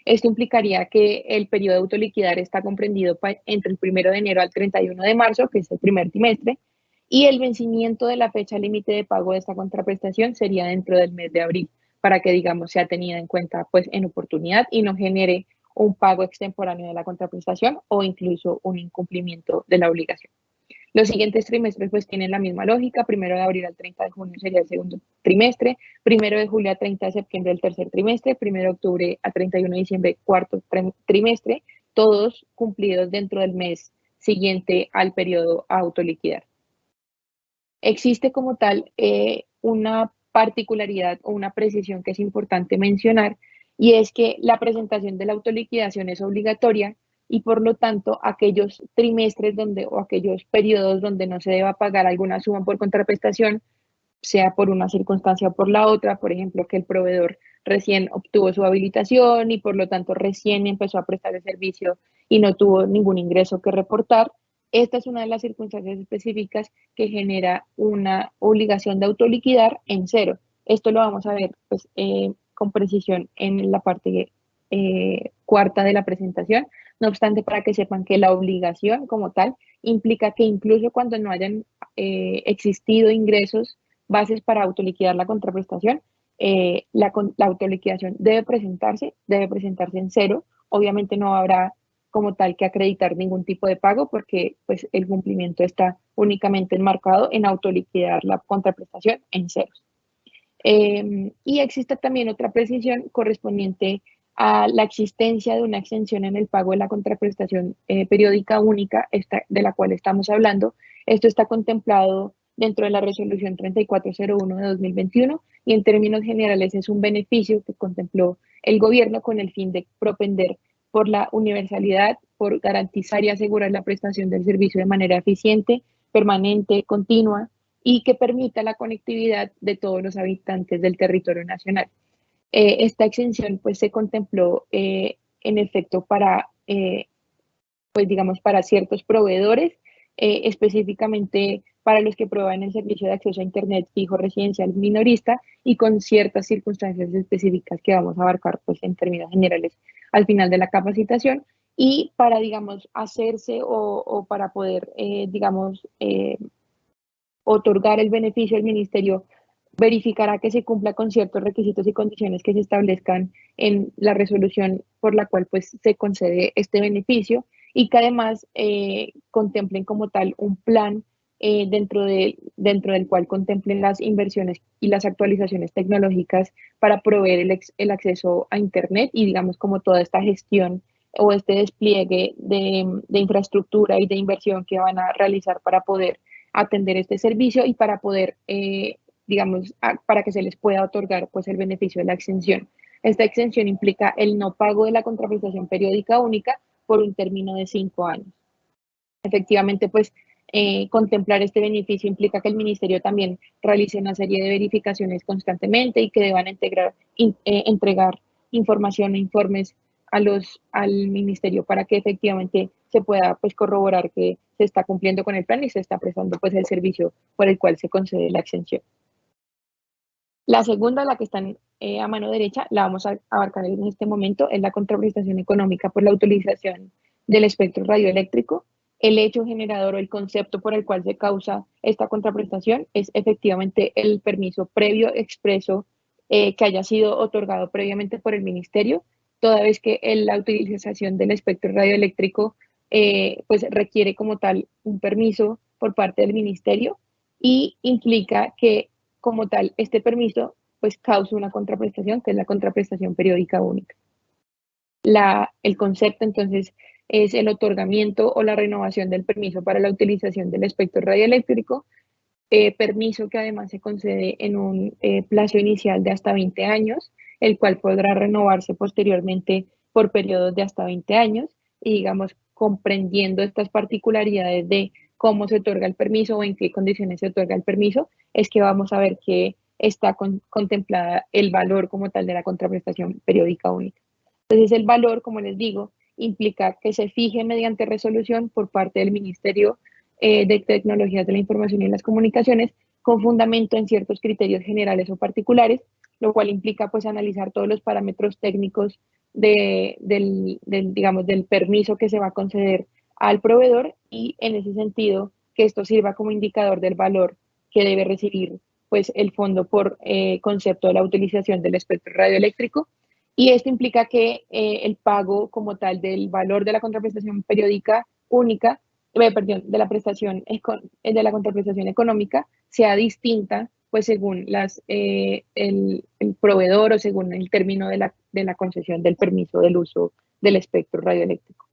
Esto implicaría que el periodo de autoliquidar está comprendido entre el 1 de enero al 31 de marzo, que es el primer trimestre, y el vencimiento de la fecha límite de pago de esta contraprestación sería dentro del mes de abril, para que, digamos, sea tenida en cuenta pues en oportunidad y no genere un pago extemporáneo de la contraprestación o incluso un incumplimiento de la obligación. Los siguientes trimestres pues tienen la misma lógica, primero de abril al 30 de junio sería el segundo trimestre, primero de julio a 30 de septiembre el tercer trimestre, primero de octubre a 31 de diciembre cuarto trimestre, todos cumplidos dentro del mes siguiente al periodo a autoliquidar. Existe como tal eh, una particularidad o una precisión que es importante mencionar y es que la presentación de la autoliquidación es obligatoria y por lo tanto aquellos trimestres donde o aquellos periodos donde no se deba pagar alguna suma por contraprestación, sea por una circunstancia o por la otra, por ejemplo, que el proveedor recién obtuvo su habilitación y por lo tanto recién empezó a prestar el servicio y no tuvo ningún ingreso que reportar, esta es una de las circunstancias específicas que genera una obligación de autoliquidar en cero. Esto lo vamos a ver pues, eh, con precisión en la parte eh, cuarta de la presentación. No obstante, para que sepan que la obligación como tal implica que incluso cuando no hayan eh, existido ingresos bases para autoliquidar la contraprestación, la, la autoliquidación debe presentarse, debe presentarse en cero. Obviamente no habrá como tal que acreditar ningún tipo de pago porque pues, el cumplimiento está únicamente enmarcado en autoliquidar la contraprestación en ceros. Em, y existe también otra precisión correspondiente a la existencia de una exención en el pago de la contraprestación eh, periódica única esta, de la cual estamos hablando. Esto está contemplado dentro de la resolución 3401 de 2021 y en términos generales es un beneficio que contempló el gobierno con el fin de propender por la universalidad, por garantizar y asegurar la prestación del servicio de manera eficiente, permanente, continua y que permita la conectividad de todos los habitantes del territorio nacional. Eh, esta exención pues se contempló eh, en efecto para, pues digamos, para ciertos proveedores, específicamente para los que proveen el servicio de acceso a Internet fijo residencial minorista y con ciertas circunstancias específicas que vamos a abarcar pues, en términos generales al final de la capacitación y para, digamos, hacerse o, para poder, eh, digamos, eh, otorgar el beneficio al ministerio verificará que se cumpla con ciertos requisitos y condiciones que se establezcan en la resolución por la cual pues se concede este beneficio y que además eh, contemplen como tal un plan eh, dentro, de, dentro del cual contemplen las inversiones y las actualizaciones tecnológicas para proveer el, el acceso a Internet y digamos como toda esta gestión o este despliegue de, de, infraestructura y de inversión que van a realizar para poder atender este servicio y para poder, eh, digamos, para que se les pueda otorgar pues el beneficio de la exención. Esta exención implica el no pago de la contraprestación periódica única por un término de cinco años. Efectivamente, pues eh, contemplar este beneficio implica que el ministerio también realice una serie de verificaciones constantemente y que deban eh, entregar información e informes a los, al ministerio para que efectivamente se pueda pues, corroborar que se está cumpliendo con el plan y se está prestando pues, el servicio por el cual se concede la exención. La segunda, la que está eh, a mano derecha, la vamos a abarcar en este momento, es la contraprestación económica por la utilización del espectro radioeléctrico el hecho generador o el concepto por el cual se causa esta contraprestación es efectivamente el permiso previo expreso eh, que haya sido otorgado previamente por el ministerio, toda vez que la utilización del espectro radioeléctrico eh, pues requiere como tal un permiso por parte del ministerio y implica que como tal este permiso pues causa una contraprestación que es la contraprestación periódica única. El concepto entonces es el otorgamiento o la renovación del permiso para la utilización del espectro radioeléctrico, eh, permiso que además se concede en un eh, plazo inicial de hasta 20 años, el cual podrá renovarse posteriormente por periodos de hasta 20 años y digamos comprendiendo estas particularidades de cómo se otorga el permiso o en qué condiciones se otorga el permiso, es que vamos a ver que está contemplada el valor como tal de la contraprestación periódica única. Entonces el valor, como les digo, implica que se fije mediante resolución por parte del Ministerio eh, de Tecnologías de la Información y las Comunicaciones con fundamento en ciertos criterios generales o particulares, lo cual implica pues analizar todos los parámetros técnicos del, digamos, del permiso que se va a conceder al proveedor y en ese sentido que esto sirva como indicador del valor que debe recibir pues el fondo por eh, concepto de la utilización del espectro radioeléctrico y esto implica que eh, el pago como tal del valor de la contraprestación periódica única, eh, perdón, de la prestación eh, de la contraprestación económica sea distinta, pues según las, el, proveedor o según el término de la, de la concesión del permiso del uso del espectro radioeléctrico.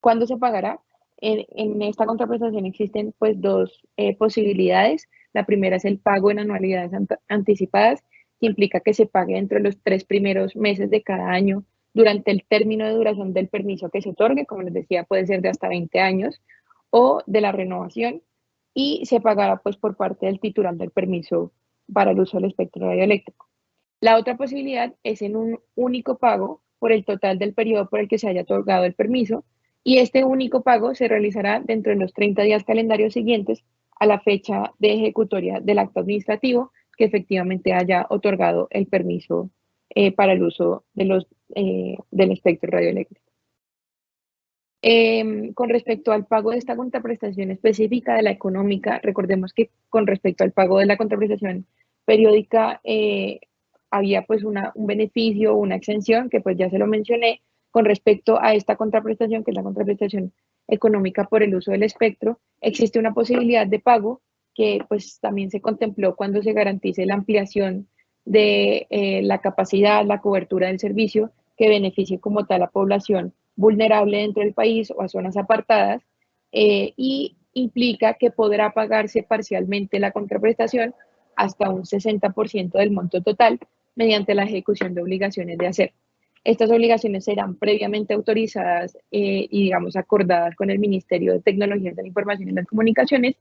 ¿Cuándo se pagará? En, en esta contraprestación existen pues dos posibilidades. La primera es el pago en anualidades anticipadas que implica que se pague entre los tres primeros meses de cada año durante el término de duración del permiso que se otorgue, como les decía, puede ser de hasta 20 años, o de la renovación, y se pagará pues por parte del titular del permiso para el uso del espectro radioeléctrico. La otra posibilidad es en un único pago por el total del periodo por el que se haya otorgado el permiso, y este único pago se realizará dentro de los 30 días calendarios siguientes a la fecha de ejecutoria del acto administrativo que efectivamente haya otorgado el permiso eh, para el uso eh, del espectro radioeléctrico. Em, con respecto al pago de esta contraprestación específica de la económica, recordemos que con respecto al pago de la contraprestación periódica eh, había pues un beneficio, una exención, que pues ya se lo mencioné, con respecto a esta contraprestación, que es la contraprestación económica por el uso del espectro, existe una posibilidad de pago que pues también se contempló cuando se garantice la ampliación de eh, la capacidad, la cobertura del servicio que beneficie como tal a población vulnerable dentro del país o a zonas apartadas eh, y implica que podrá pagarse parcialmente la contraprestación hasta un 60% del monto total mediante la ejecución de obligaciones de hacer. Estas obligaciones serán previamente autorizadas eh, y, digamos, acordadas con el Ministerio de Tecnologías de la Información y las Comunicaciones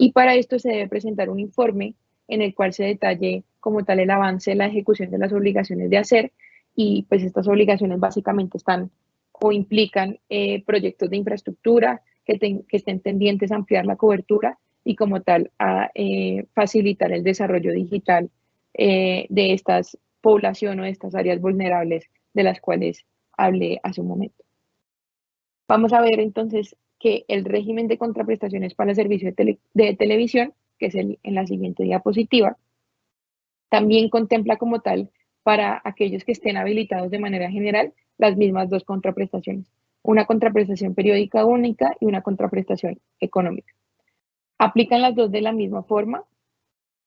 Y para esto se debe presentar un informe en el cual se detalle como tal el avance de la ejecución de las obligaciones de hacer y pues estas obligaciones básicamente están o implican eh, proyectos de infraestructura que, que, estén tendientes a ampliar la cobertura y como tal a eh, facilitar el desarrollo digital eh, de estas población o de estas áreas vulnerables de las cuales hablé hace un momento. Vamos a ver entonces que el régimen de contraprestaciones para el servicio de, televisión, que es el, en la siguiente diapositiva, también contempla como tal para aquellos que estén habilitados de manera general las mismas dos contraprestaciones, una contraprestación periódica única y una contraprestación económica. Aplican las dos de la misma forma.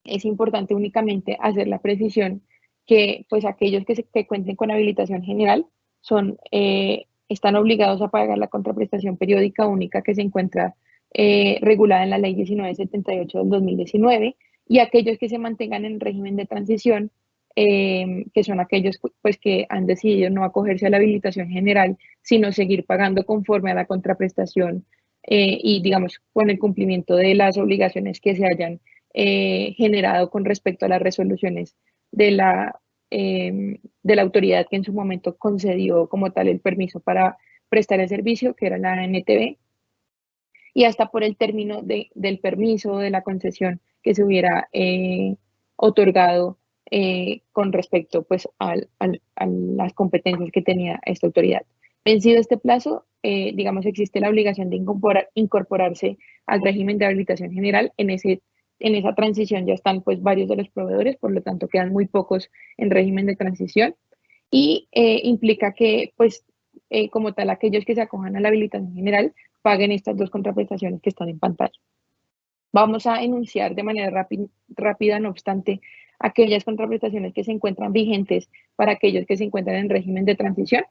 Es importante únicamente hacer la precisión que pues aquellos que, se, cuenten con habilitación general son, eh, están obligados a pagar la contraprestación periódica única que se encuentra eh, regulada en la ley 1978 del 2019 y aquellos que se mantengan en régimen de transición, eh, que son aquellos pues, que han decidido no acogerse a la habilitación general, sino seguir pagando conforme a la contraprestación y, digamos, con el cumplimiento de las obligaciones que se hayan generado con respecto a las resoluciones de la, em, de la autoridad que en su momento concedió como tal el permiso para prestar el servicio, que era la NTV, y hasta por el término de, del permiso de la concesión que se hubiera eh, otorgado eh, con respecto pues, a las competencias que tenía esta autoridad. Vencido este plazo, eh, digamos, existe la obligación de incorporarse al régimen de habilitación general en ese en esa transición ya están pues varios de los proveedores, por lo tanto quedan muy pocos en régimen de transición y eh, implica que pues eh, como tal aquellos que se acojan a la habilitación general paguen estas dos contraprestaciones que están en pantalla. Vamos a enunciar de manera rápida, no obstante, aquellas contraprestaciones que se encuentran vigentes para aquellos que se encuentran en régimen de transición.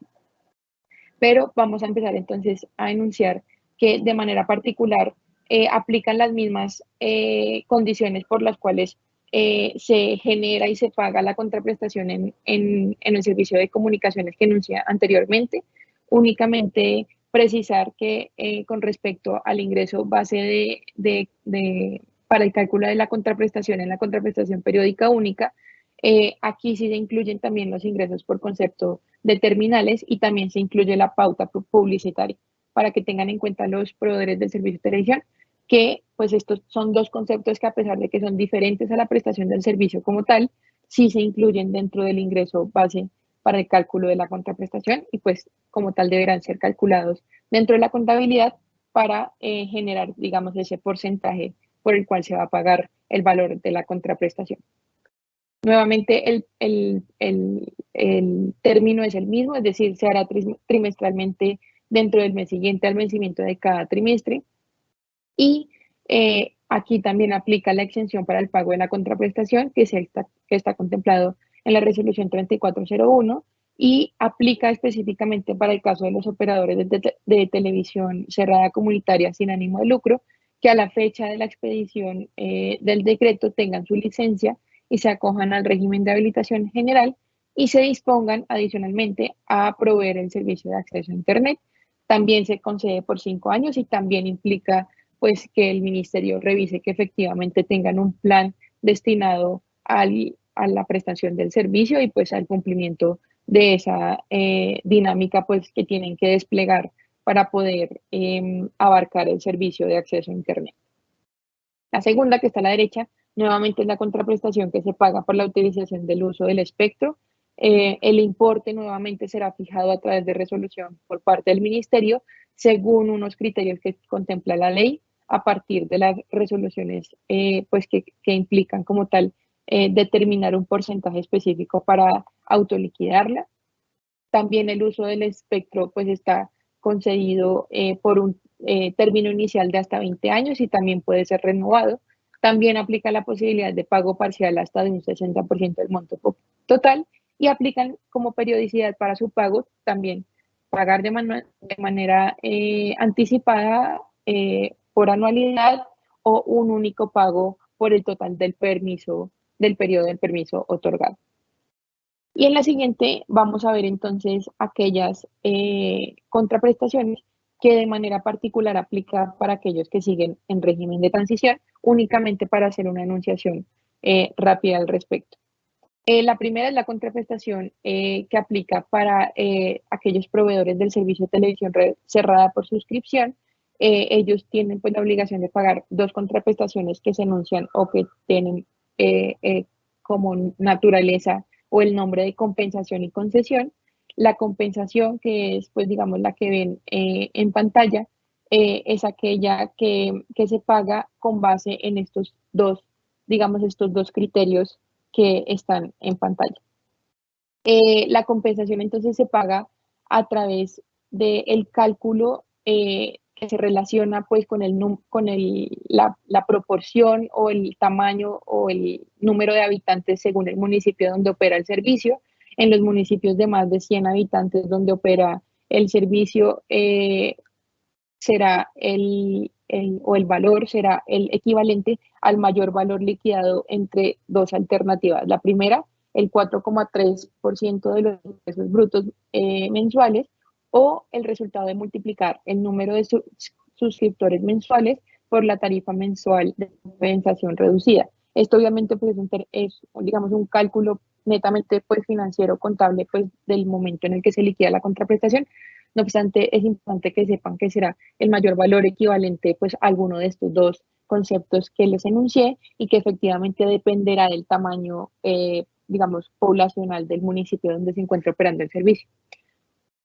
Pero vamos a empezar entonces a enunciar que de manera particular eh, aplican las mismas eh, condiciones por las cuales eh, se genera y se paga la contraprestación en, en, el servicio de comunicaciones que enuncié anteriormente. Únicamente precisar que con respecto al ingreso base de, de, para el cálculo de la contraprestación en la contraprestación periódica única, aquí sí se incluyen también los ingresos por concepto de terminales y también se incluye la pauta publicitaria para que tengan en cuenta los proveedores del servicio de televisión que pues estos son dos conceptos que a pesar de que son diferentes a la prestación del servicio como tal, sí se incluyen dentro del ingreso base para el cálculo de la contraprestación y pues como tal deberán ser calculados dentro de la contabilidad para eh, generar, digamos, ese porcentaje por el cual se va a pagar el valor de la contraprestación. Nuevamente, el, el, el, el término es el mismo, es decir, se hará trimestralmente dentro del mes siguiente al vencimiento de cada trimestre y eh, aquí también aplica la exención para el pago de la contraprestación que, está, que está contemplado en la resolución 3401 y aplica específicamente para el caso de los operadores de, televisión cerrada comunitaria sin ánimo de lucro, que a la fecha de la expedición eh, del decreto tengan su licencia y se acojan al régimen de habilitación general y se dispongan adicionalmente a proveer el servicio de acceso a Internet. También se concede por cinco años y también implica pues que el ministerio revise que efectivamente tengan un plan destinado al, a la prestación del servicio y pues al cumplimiento de esa eh, dinámica pues que tienen que desplegar para poder em, abarcar el servicio de acceso a Internet. La segunda, que está a la derecha, nuevamente es la contraprestación que se paga por la utilización del uso del espectro. Eh, el importe nuevamente será fijado a través de resolución por parte del ministerio según unos criterios que contempla la ley a partir de las resoluciones eh, pues que, que, implican como tal eh, determinar un porcentaje específico para autoliquidarla. También el uso del espectro pues está concedido eh, por un término inicial de hasta 20 años y también puede ser renovado. También aplica la posibilidad de pago parcial hasta de un 60% del monto total y aplican como periodicidad para su pago también pagar de, de manera anticipada por anualidad o un único pago por el total del permiso, del periodo del permiso otorgado. Y en la siguiente vamos a ver entonces aquellas eh, contraprestaciones que de manera particular aplica para aquellos que siguen en régimen de transición, únicamente para hacer una enunciación eh, rápida al respecto. Eh, la primera es la contraprestación eh, que aplica para aquellos proveedores del servicio de televisión cerrada por suscripción. Ellos tienen pues, la obligación de pagar dos contraprestaciones que se enuncian o que tienen como naturaleza o el nombre de compensación y concesión la compensación, que es, pues, digamos, la que ven eh, en pantalla, eh, es aquella que, se paga con base en estos dos, digamos, estos dos criterios que están en pantalla. Eh, la compensación entonces se paga a través del cálculo se relaciona pues con, el, con el, la, la, proporción o el tamaño o el número de habitantes según el municipio donde opera el servicio en los municipios de más de 100 habitantes donde opera el servicio, eh, será el, o el valor será el equivalente al mayor valor liquidado entre dos alternativas. La primera, el 4,3% de los ingresos brutos eh, mensuales o el resultado de multiplicar el número de suscriptores mensuales por la tarifa mensual de compensación reducida. Esto obviamente pues, es, digamos, un cálculo netamente pues financiero contable pues del momento en el que se liquida la contraprestación. No obstante, es importante que sepan que será el mayor valor equivalente pues a alguno de estos dos conceptos que les enuncié y que efectivamente dependerá del tamaño, eh, digamos, poblacional del municipio donde se encuentra operando el servicio.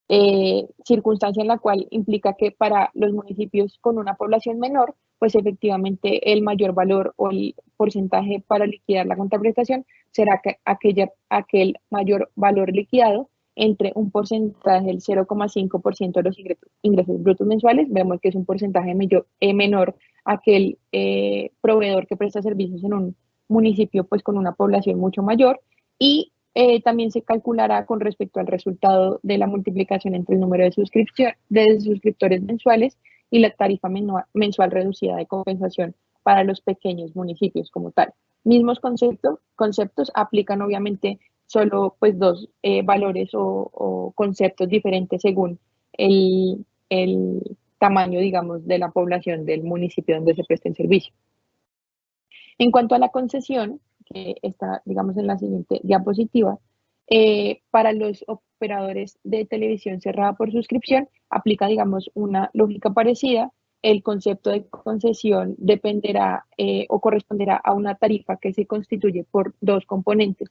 Eh, circunstancia en la cual implica que para los municipios con una población menor, pues efectivamente el mayor valor o el porcentaje para liquidar la contraprestación será que aquella, aquel mayor valor liquidado entre un porcentaje del 0,5% de los ingresos, brutos mensuales, vemos que es un porcentaje mayor, eh, menor aquel eh, proveedor que presta servicios en un municipio pues con una población mucho mayor. Y eh, también se calculará con respecto al resultado de la multiplicación entre el número de, de suscriptores mensuales y la tarifa mensual reducida de compensación para los pequeños municipios como tal. Mismos conceptos, conceptos aplican obviamente solo pues dos eh, valores o, conceptos diferentes según el, el tamaño, digamos, de la población del municipio donde se presta el servicio. En cuanto a la concesión, que está, digamos, en la siguiente diapositiva, eh, para los operadores de televisión cerrada por suscripción, aplica, digamos, una lógica parecida. El concepto de concesión dependerá eh, o corresponderá a una tarifa que se constituye por dos componentes.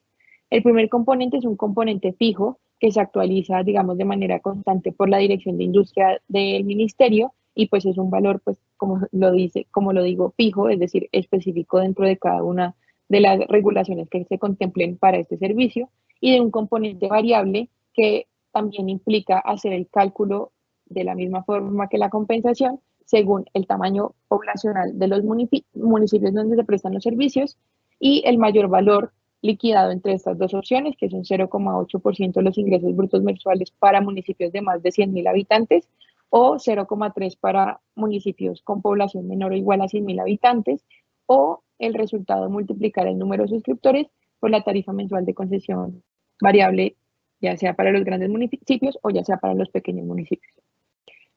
El primer componente es un componente fijo que se actualiza, digamos, de manera constante por la Dirección de Industria del Ministerio y pues es un valor, pues, como lo dice, como lo digo, fijo, es decir, específico dentro de cada una de las regulaciones que se contemplen para este servicio y de un componente variable que también implica hacer el cálculo de la misma forma que la compensación según el tamaño poblacional de los municipios donde se prestan los servicios y el mayor valor liquidado entre estas dos opciones, que son 0,8% de los ingresos brutos mensuales para municipios de más de 100.000 habitantes o 0,3% para municipios con población menor o igual a 100.000 habitantes o el resultado de multiplicar el número de suscriptores por la tarifa mensual de concesión variable, ya sea para los grandes municipios o ya sea para los pequeños municipios.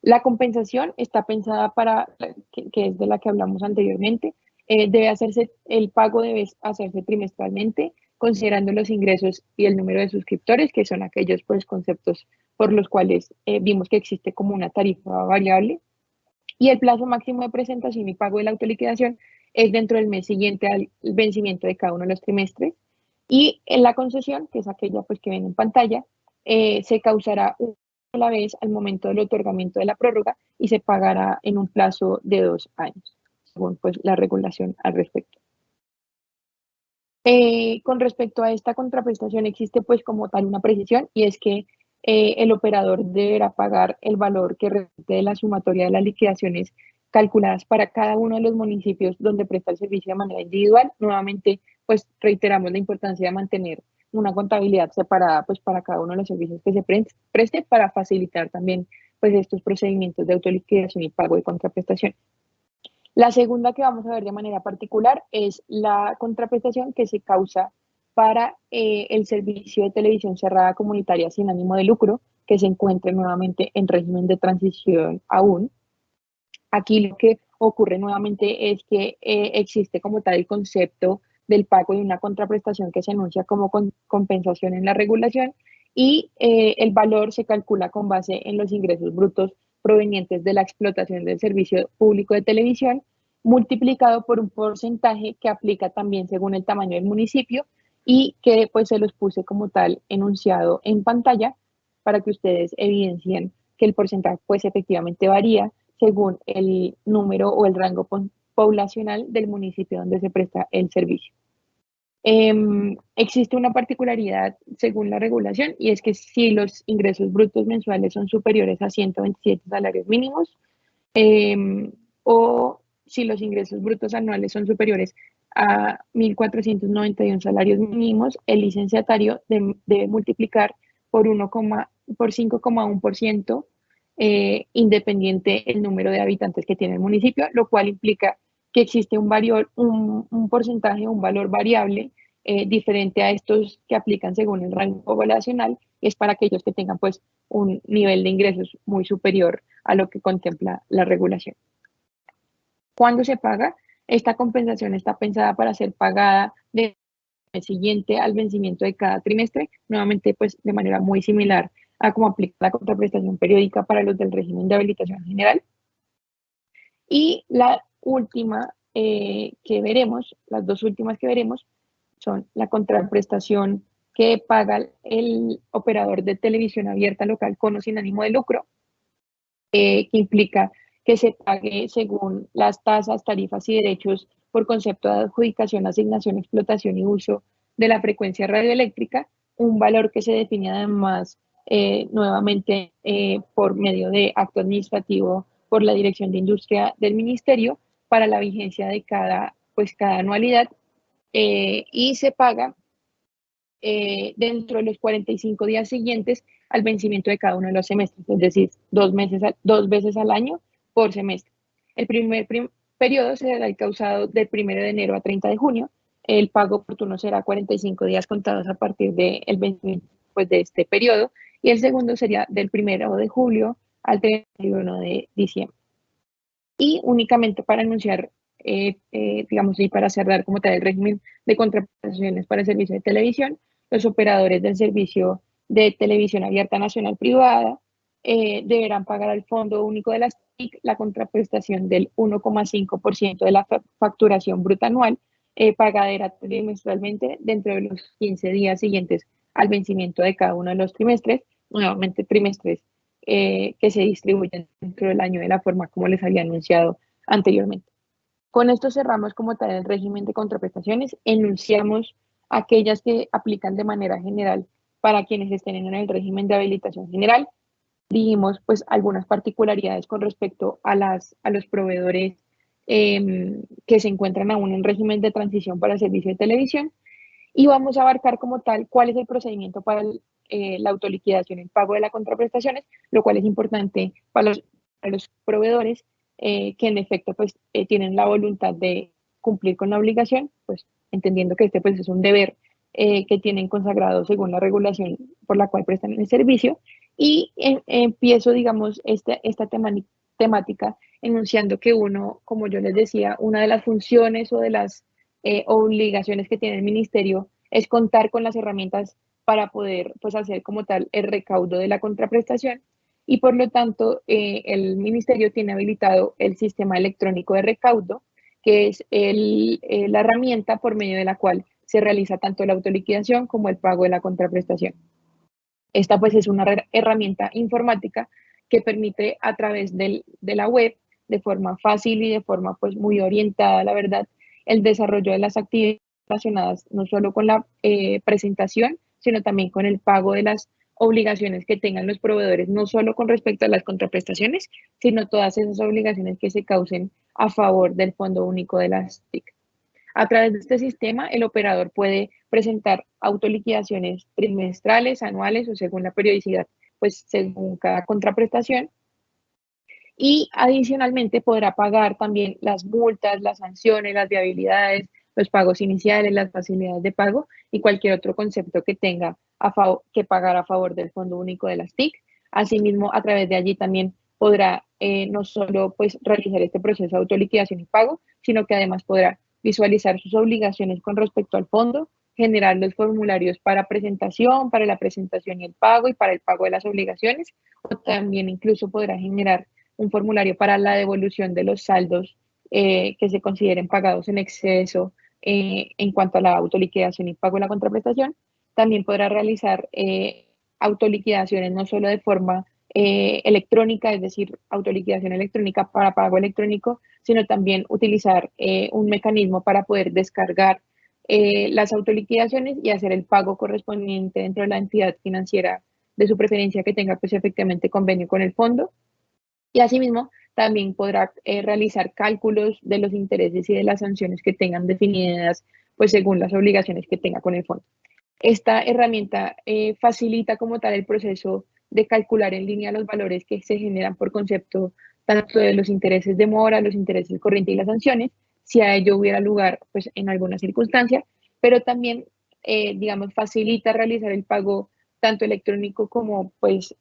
La compensación está pensada para, que, es de la que hablamos anteriormente, eh, debe hacerse, el pago debe hacerse trimestralmente, considerando los ingresos y el número de suscriptores, que son aquellos pues, conceptos por los cuales eh, vimos que existe como una tarifa variable. Y el plazo máximo de presentación y pago de la autoliquidación es dentro del mes siguiente al vencimiento de cada uno de los trimestres. Y en la concesión, que es aquella pues, que ven en pantalla, eh, se causará una vez al momento del otorgamiento de la prórroga y se pagará en un plazo de dos años, según pues, la regulación al respecto. Eh, con respecto a esta contraprestación existe pues como tal una precisión y es que eh, el operador deberá pagar el valor que resulte de la sumatoria de las liquidaciones calculadas para cada uno de los municipios donde presta el servicio de manera individual. Nuevamente, pues reiteramos la importancia de mantener una contabilidad separada pues para cada uno de los servicios que se preste para facilitar también pues estos procedimientos de autoliquidación y pago de contraprestación. La segunda que vamos a ver de manera particular es la contraprestación que se causa para eh, el servicio de televisión cerrada comunitaria sin ánimo de lucro, que se encuentre nuevamente en régimen de transición aún. Aquí lo que ocurre nuevamente es que eh, existe como tal el concepto del pago de una contraprestación que se anuncia como compensación en la regulación y eh, el valor se calcula con base en los ingresos brutos provenientes de la explotación del servicio público de televisión multiplicado por un porcentaje que aplica también según el tamaño del municipio y que pues se los puse como tal enunciado en pantalla para que ustedes evidencien que el porcentaje pues efectivamente varía según el número o el rango poblacional del municipio donde se presta el servicio. Em, existe una particularidad según la regulación y es que si los ingresos brutos mensuales son superiores a 127 salarios mínimos em, o si los ingresos brutos anuales son superiores a 1.491 salarios mínimos, el licenciatario debe multiplicar por, 1, por 5,1% eh, independiente el número de habitantes que tiene el municipio, lo cual implica que existe un, un, un porcentaje, un valor variable eh, diferente a estos que aplican según el rango poblacional, es para aquellos que tengan pues un nivel de ingresos muy superior a lo que contempla la regulación. ¿Cuándo se paga? Esta compensación está pensada para ser pagada de siguiente al vencimiento de cada trimestre, nuevamente pues de manera muy similar a como aplica la contraprestación periódica para los del régimen de habilitación general. Y la última eh, que veremos, las dos últimas que veremos, son la contraprestación que paga el operador de televisión abierta local con o sin ánimo de lucro, eh, que implica que se pague según las tasas, tarifas y derechos por concepto de adjudicación, asignación, explotación y uso de la frecuencia radioeléctrica, un valor que se define además eh, nuevamente eh, por medio de acto administrativo por la Dirección de Industria del Ministerio para la vigencia de cada, pues, cada anualidad eh, y se paga dentro de los 45 días siguientes al vencimiento de cada uno de los semestres, es decir, dos, meses, dos veces al año por semestre. El primer periodo será causado del 1 de enero a 30 de junio. El pago oportuno será 45 días contados a partir del vencimiento pues, de este periodo y el segundo sería del 1 de julio al 31 de diciembre. Y únicamente para anunciar, eh, eh, digamos, y para cerrar como tal el régimen de contraprestaciones para el servicio de televisión, los operadores del servicio de televisión abierta nacional privada eh, deberán pagar al Fondo Único de las TIC la contraprestación del 1,5% de la facturación bruta anual pagadera trimestralmente dentro de los 15 días siguientes al vencimiento de cada uno de los trimestres, nuevamente trimestres eh, que se distribuyen dentro del año de la forma como les había anunciado anteriormente. Con esto cerramos como tal el régimen de contraprestaciones, enunciamos aquellas que aplican de manera general para quienes estén en el régimen de habilitación general. Dijimos pues algunas particularidades con respecto a, las, a los proveedores em, que se encuentran aún en régimen de transición para servicio de televisión y vamos a abarcar como tal cuál es el procedimiento para eh, la autoliquidación, el pago de las contraprestaciones, lo cual es importante para los, proveedores eh, que en efecto pues eh, tienen la voluntad de cumplir con la obligación, pues entendiendo que este pues es un deber que tienen consagrado según la regulación por la cual prestan el servicio. Y empiezo digamos este, esta temática enunciando que uno, como yo les decía, una de las funciones o de las eh, obligaciones que tiene el ministerio es contar con las herramientas para poder pues, hacer como tal el recaudo de la contraprestación y por lo tanto eh, el ministerio tiene habilitado el sistema electrónico de recaudo, que es el, eh, la herramienta por medio de la cual se realiza tanto la autoliquidación como el pago de la contraprestación. Esta pues es una herramienta informática que permite a través del, de la web, de forma fácil y de forma pues muy orientada, la verdad, el desarrollo de las actividades relacionadas no solo con la eh, presentación, sino también con el pago de las obligaciones que tengan los proveedores, no solo con respecto a las contraprestaciones, sino todas esas obligaciones que se causen a favor del Fondo Único de las TIC. A través de este sistema, el operador puede presentar autoliquidaciones trimestrales, anuales o según la periodicidad, pues según cada contraprestación, y adicionalmente podrá pagar también las multas, las sanciones, las viabilidades, los pagos iniciales, las facilidades de pago y cualquier otro concepto que tenga a que pagar a favor del Fondo Único de las TIC. Asimismo, a través de allí también podrá eh, no solo pues, realizar este proceso de autoliquidación y pago, sino que además podrá visualizar sus obligaciones con respecto al fondo, generar los formularios para presentación, para la presentación y el pago y para el pago de las obligaciones, o también incluso podrá generar un formulario para la devolución de los saldos eh, que se consideren pagados en exceso eh, en cuanto a la autoliquidación y pago de la contraprestación. También podrá realizar eh, autoliquidaciones no solo de forma electrónica, es decir, autoliquidación electrónica para pago electrónico, sino también utilizar un mecanismo para poder descargar eh, las autoliquidaciones y hacer el pago correspondiente dentro de la entidad financiera de su preferencia que tenga pues efectivamente convenio con el fondo. Y asimismo, también podrá eh, realizar cálculos de los intereses y de las sanciones que tengan definidas pues según las obligaciones que tenga con el fondo. Esta herramienta eh, facilita como tal el proceso de calcular en línea los valores que se generan por concepto tanto de los intereses de mora, los intereses corrientes y las sanciones, si a ello hubiera lugar pues, en alguna circunstancia, pero también, eh, digamos, facilita realizar el pago tanto electrónico como pues,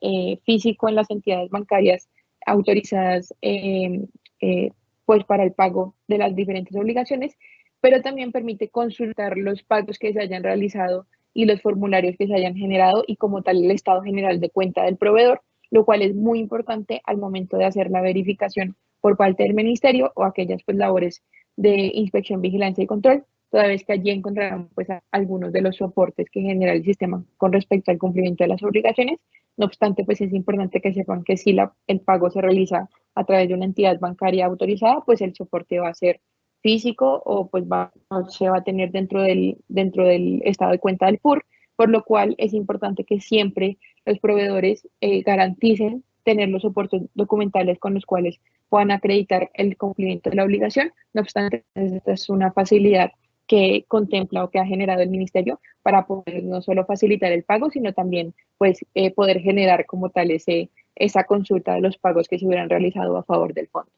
físico en las entidades bancarias autorizadas em, eh, pues, para el pago de las diferentes obligaciones, pero también permite consultar los pagos que se hayan realizado y los formularios que se hayan generado y como tal el estado general de cuenta del proveedor, lo cual es muy importante al momento de hacer la verificación por parte del ministerio o aquellas pues labores de inspección, vigilancia y control, toda vez que allí encontrarán pues, algunos de los soportes que genera el sistema con respecto al cumplimiento de las obligaciones. No obstante, pues es importante que sepan que si la, el pago se realiza a través de una entidad bancaria autorizada, pues el soporte va a ser físico o pues va, se va a tener dentro del, dentro del estado de cuenta del PUR, por lo cual es importante que siempre los proveedores eh, garanticen tener los soportes documentales con los cuales puedan acreditar el cumplimiento de la obligación. No obstante, esta es una facilidad que contempla o que ha generado el ministerio para poder no solo facilitar el pago, sino también pues, eh, poder generar como tal ese, esa consulta de los pagos que se hubieran realizado a favor del fondo.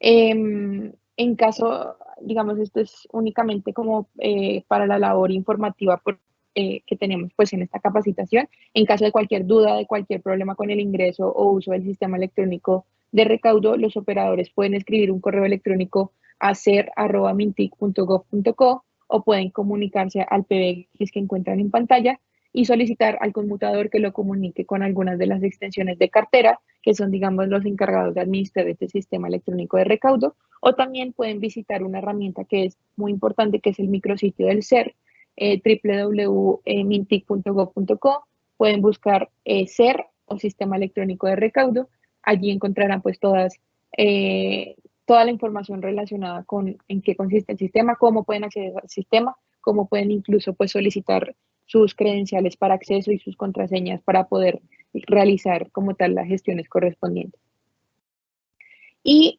Em, en caso, digamos, esto es únicamente como eh, para la labor informativa eh, que tenemos pues en esta capacitación. En caso de cualquier duda, de cualquier problema con el ingreso o uso del sistema electrónico de recaudo, los operadores pueden escribir un correo electrónico a ser.mintic.gov.co o pueden comunicarse al PBX que encuentran en pantalla y solicitar al conmutador que lo comunique con algunas de las extensiones de cartera, que son, digamos, los encargados de administrar este sistema electrónico de recaudo, o también pueden visitar una herramienta que es muy importante, que es el micrositio del SER, eh, www.mintic.gov.co, pueden buscar eh, SER o Sistema Electrónico de Recaudo, allí encontrarán pues todas, eh, toda la información relacionada con en qué consiste el sistema, cómo pueden acceder al sistema, cómo pueden incluso pues solicitar sus credenciales para acceso y sus contraseñas para poder realizar como tal las gestiones correspondientes. Y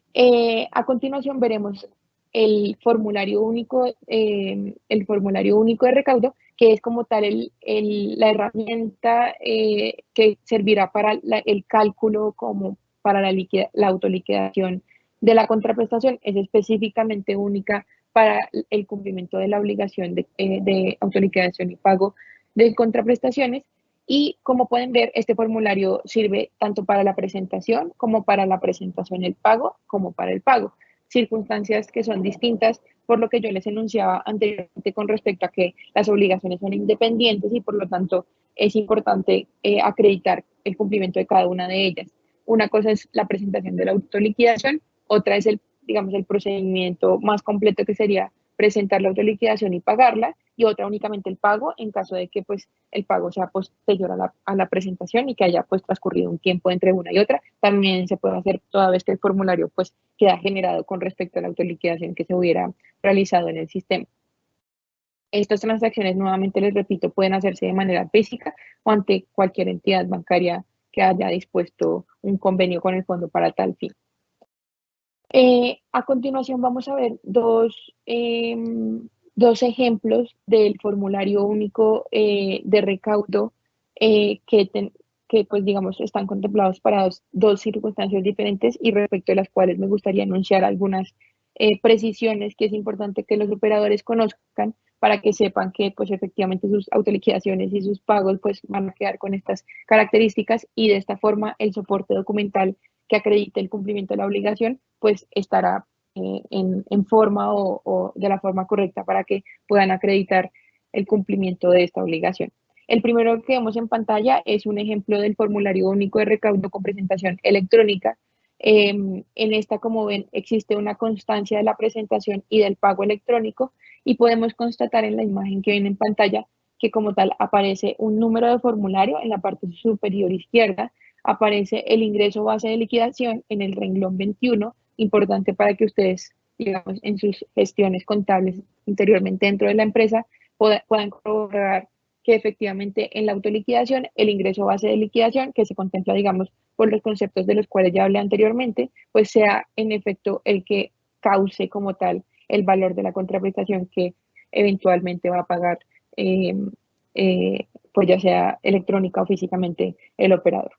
a continuación veremos el formulario único, eh, el formulario único de recaudo, que es como tal el, la herramienta eh, que servirá para el cálculo como para la, la autoliquidación de la contraprestación, es específicamente única para el cumplimiento de la obligación de, eh, autoliquidación y pago de contraprestaciones. Y como pueden ver, este formulario sirve tanto para la presentación como para la presentación del pago, como para el pago circunstancias que son distintas, por lo que yo les enunciaba anteriormente con respecto a que las obligaciones son independientes y por lo tanto es importante eh, acreditar el cumplimiento de cada una de ellas. Una cosa es la presentación de la autoliquidación, otra es el, digamos, el procedimiento más completo que sería presentar la autoliquidación y pagarla, y otra únicamente el pago en caso de que pues el pago sea posterior a la, a la presentación y que haya pues transcurrido un tiempo entre una y otra. También se puede hacer toda vez que el formulario pues queda generado con respecto a la autoliquidación que se hubiera realizado en el sistema. Estas transacciones, nuevamente les repito, pueden hacerse de manera física o ante cualquier entidad bancaria que haya dispuesto un convenio con el fondo para tal fin. Eh, a continuación vamos a ver dos, em, dos ejemplos del formulario único eh, de recaudo eh, que, que, pues digamos, están contemplados para dos, circunstancias diferentes y respecto a las cuales me gustaría anunciar algunas precisiones que es importante que los operadores conozcan para que sepan que pues efectivamente sus autoliquidaciones y sus pagos pues van a quedar con estas características y de esta forma el soporte documental que acredite el cumplimiento de la obligación pues estará eh, en, forma o, de la forma correcta para que puedan acreditar el cumplimiento de esta obligación. El primero que vemos en pantalla es un ejemplo del formulario único de recaudo con presentación electrónica. Em, en esta, como ven, existe una constancia de la presentación y del pago electrónico y podemos constatar en la imagen que ven en pantalla que como tal aparece un número de formulario en la parte superior izquierda, aparece el ingreso base de liquidación en el renglón 21, importante para que ustedes, digamos, en sus gestiones contables interiormente dentro de la empresa puedan corroborar que efectivamente en la autoliquidación el ingreso base de liquidación que se contempla, digamos, por los conceptos de los cuales ya hablé anteriormente, pues sea en efecto el que cause como tal el valor de la contraprestación que eventualmente va a pagar, em, eh, pues ya sea electrónica o físicamente el operador.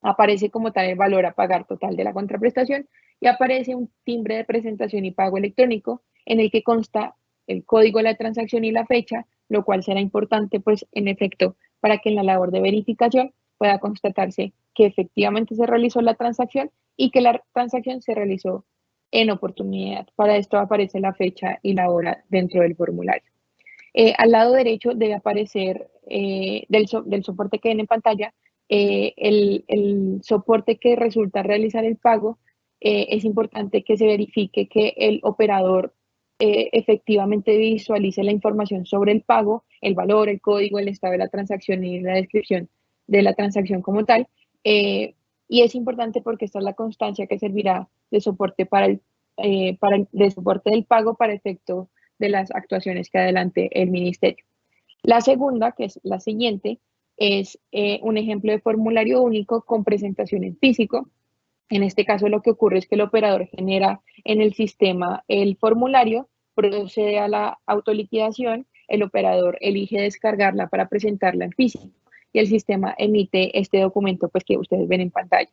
Aparece como tal el valor a pagar total de la contraprestación y aparece un timbre de presentación y pago electrónico en el que consta el código de la transacción y la fecha, lo cual será importante, pues, en efecto, para que en la labor de verificación pueda constatarse que efectivamente se realizó la transacción y que la transacción se realizó en oportunidad. Para esto aparece la fecha y la hora dentro del formulario. Eh, al lado derecho debe aparecer eh, del, del, soporte que ven en pantalla eh, el, soporte que resulta realizar el pago. es importante que se verifique que el operador eh, efectivamente visualice la información sobre el pago, el valor, el código, el estado de la transacción y la descripción de la transacción como tal. Eh, y es importante porque esta es la constancia que servirá de soporte para el, eh, para el, de soporte del pago para efecto de las actuaciones que adelante el ministerio. La segunda, que es la siguiente, es un ejemplo de formulario único con presentación en físico. En este caso lo que ocurre es que el operador genera en el sistema el formulario, procede a la autoliquidación, el operador elige descargarla para presentarla en físico y el sistema emite este documento pues que ustedes ven en pantalla.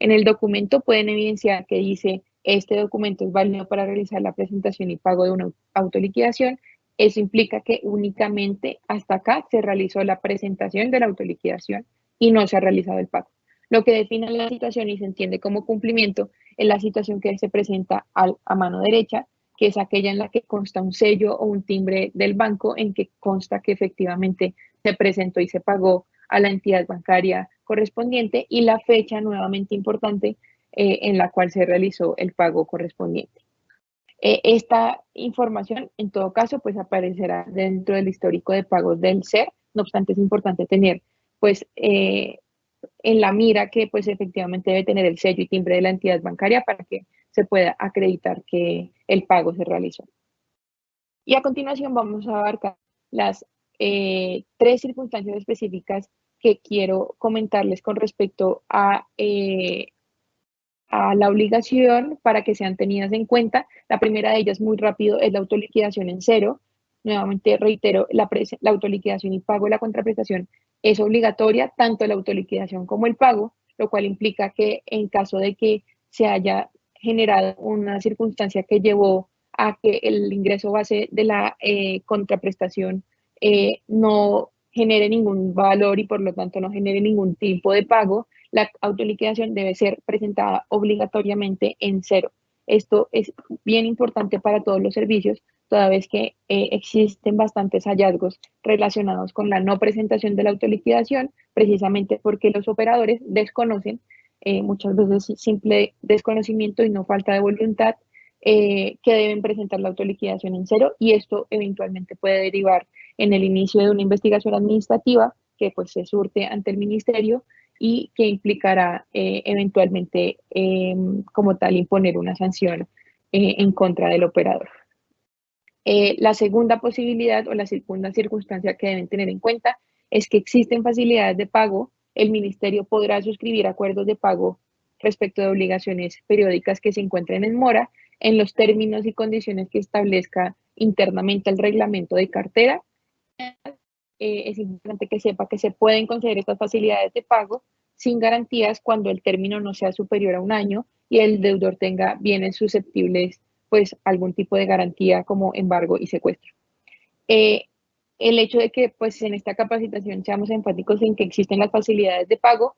En el documento pueden evidenciar que dice este documento es válido para realizar la presentación y pago de una autoliquidación. Eso implica que únicamente hasta acá se realizó la presentación de la autoliquidación y no se ha realizado el pago. Lo que define la situación y se entiende como cumplimiento es la situación que se presenta a mano derecha, que es aquella en la que consta un sello o un timbre del banco en que consta que efectivamente se presentó y se pagó a la entidad bancaria correspondiente y la fecha nuevamente importante eh, en la cual se realizó el pago correspondiente. Eh, esta información, en todo caso, pues aparecerá dentro del histórico de pagos del SER. No obstante, es importante tener pues eh, en la mira que pues efectivamente debe tener el sello y timbre de la entidad bancaria para que se pueda acreditar que el pago se realizó. Y a continuación vamos a abarcar las eh, tres circunstancias específicas que quiero comentarles con respecto a, a la obligación para que sean tenidas en cuenta. La primera de ellas, muy rápido, es la autoliquidación en cero. Nuevamente reitero, la, la autoliquidación y pago de la contraprestación es obligatoria, tanto la autoliquidación como el pago, lo cual implica que en caso de que se haya generado una circunstancia que llevó a que el ingreso base de la eh, contraprestación eh, no genere ningún valor y por lo tanto no genere ningún tipo de pago, la autoliquidación debe ser presentada obligatoriamente en cero. Esto es bien importante para todos los servicios, toda vez que eh, existen bastantes hallazgos relacionados con la no presentación de la autoliquidación, precisamente porque los operadores desconocen, eh, muchas veces simple desconocimiento y no falta de voluntad, eh, que deben presentar la autoliquidación en cero y esto eventualmente puede derivar en el inicio de una investigación administrativa que pues se surte ante el ministerio y que implicará eventualmente em, como tal imponer una sanción en contra del operador. Eh, la segunda posibilidad o la segunda circunstancia que deben tener en cuenta es que existen facilidades de pago. El ministerio podrá suscribir acuerdos de pago respecto de obligaciones periódicas que se encuentren en mora en los términos y condiciones que establezca internamente el reglamento de cartera. Eh, es importante que sepa que se pueden conceder estas facilidades de pago sin garantías cuando el término no sea superior a un año y el deudor tenga bienes susceptibles pues algún tipo de garantía como embargo y secuestro. Eh, el hecho de que pues en esta capacitación seamos enfáticos en que existen las facilidades de pago,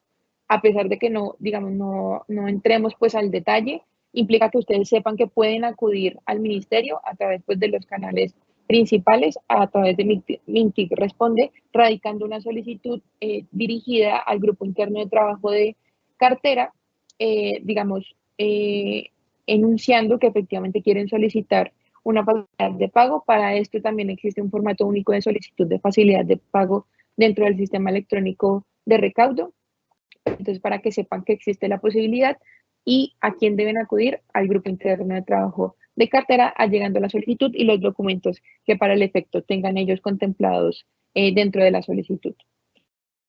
a pesar de que no, digamos, no, no entremos pues al detalle, implica que ustedes sepan que pueden acudir al ministerio a través pues, de los canales principales, a través de Mintic Responde, radicando una solicitud eh, dirigida al grupo interno de trabajo de cartera, eh, digamos, eh, enunciando que efectivamente quieren solicitar una facilidad de pago. Para esto también existe un formato único de solicitud de facilidad de pago dentro del sistema electrónico de recaudo. Entonces, para que sepan que existe la posibilidad y a quién deben acudir al grupo interno de trabajo de cartera, llegando la solicitud y los documentos que para el efecto tengan ellos contemplados eh, dentro de la solicitud.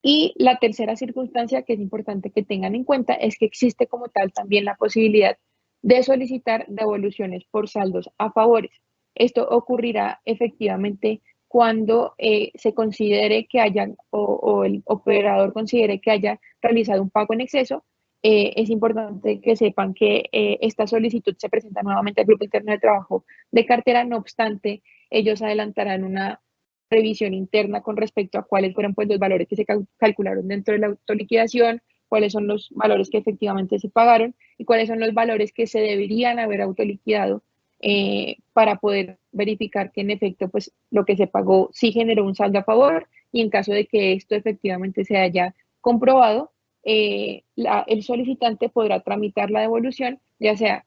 Y la tercera circunstancia que es importante que tengan en cuenta es que existe como tal también la posibilidad de solicitar devoluciones por saldos a favores. Esto ocurrirá efectivamente cuando eh, se considere que hayan o, el operador considere que haya realizado un pago en exceso. Eh, es importante que sepan que eh, esta solicitud se presenta nuevamente al Grupo Interno de Trabajo de cartera, no obstante, ellos adelantarán una revisión interna con respecto a cuáles fueron pues, los valores que se calcularon dentro de la autoliquidación, cuáles son los valores que efectivamente se pagaron y cuáles son los valores que se deberían haber autoliquidado eh, para poder verificar que en efecto pues lo que se pagó sí generó un saldo a favor y en caso de que esto efectivamente se haya comprobado, eh, el solicitante podrá tramitar la devolución, ya sea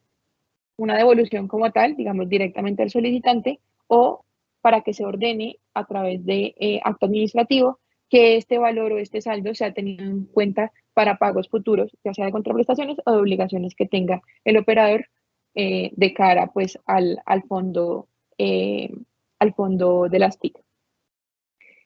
una devolución como tal, digamos directamente al solicitante, o para que se ordene a través de eh, acto administrativo que este valor o este saldo sea tenido en cuenta para pagos futuros, ya sea de contraprestaciones o de obligaciones que tenga el operador eh, de cara pues al, fondo, al fondo de las TIC.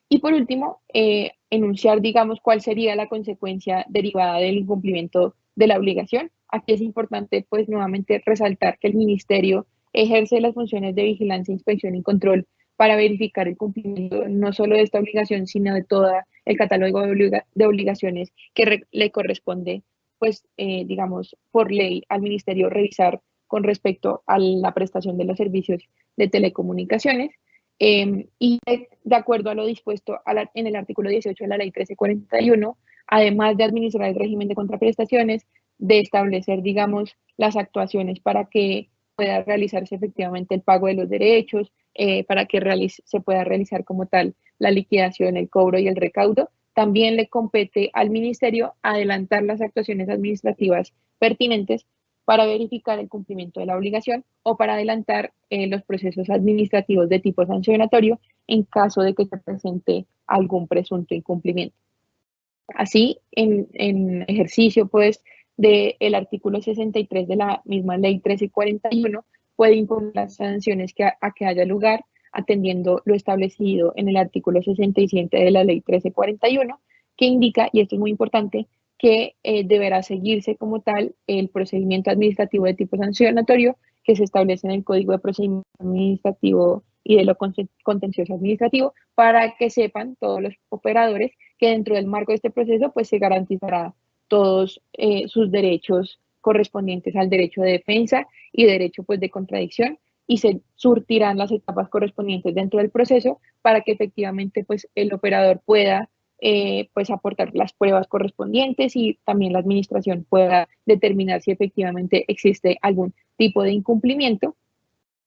Y por último, eh, enunciar, digamos, cuál sería la consecuencia derivada del incumplimiento de la obligación. Aquí es importante, pues, nuevamente resaltar que el Ministerio ejerce las funciones de vigilancia, inspección y control para verificar el cumplimiento no solo de esta obligación, sino de todo el catálogo de, obligaciones que le corresponde, pues, eh, digamos, por ley al ministerio revisar con respecto a la prestación de los servicios de telecomunicaciones. Em, y de, acuerdo a lo dispuesto en el artículo 18 de la ley 1341, además de administrar el régimen de contraprestaciones, de establecer, digamos, las actuaciones para que pueda realizarse efectivamente el pago de los derechos, eh, para que se pueda realizar como tal la liquidación, el cobro y el recaudo. También le compete al ministerio adelantar las actuaciones administrativas pertinentes para verificar el cumplimiento de la obligación o para adelantar eh, los procesos administrativos de tipo sancionatorio en caso de que se presente algún presunto incumplimiento. Así, en, ejercicio pues del artículo 63 de la misma ley 1341, puede imponer las sanciones que a, que haya lugar atendiendo lo establecido en el artículo 67 de la ley 1341, que indica, y esto es muy importante, que eh, deberá seguirse como tal el procedimiento administrativo de tipo sancionatorio que se establece en el Código de Procedimiento Administrativo y de lo contencioso administrativo para que sepan todos los operadores que dentro del marco de este proceso pues se garantizará todos eh, sus derechos correspondientes al derecho de defensa y derecho pues, de contradicción y se surtirán las etapas correspondientes dentro del proceso para que efectivamente pues, el operador pueda eh, pues, aportar las pruebas correspondientes y también la administración pueda determinar si efectivamente existe algún tipo de incumplimiento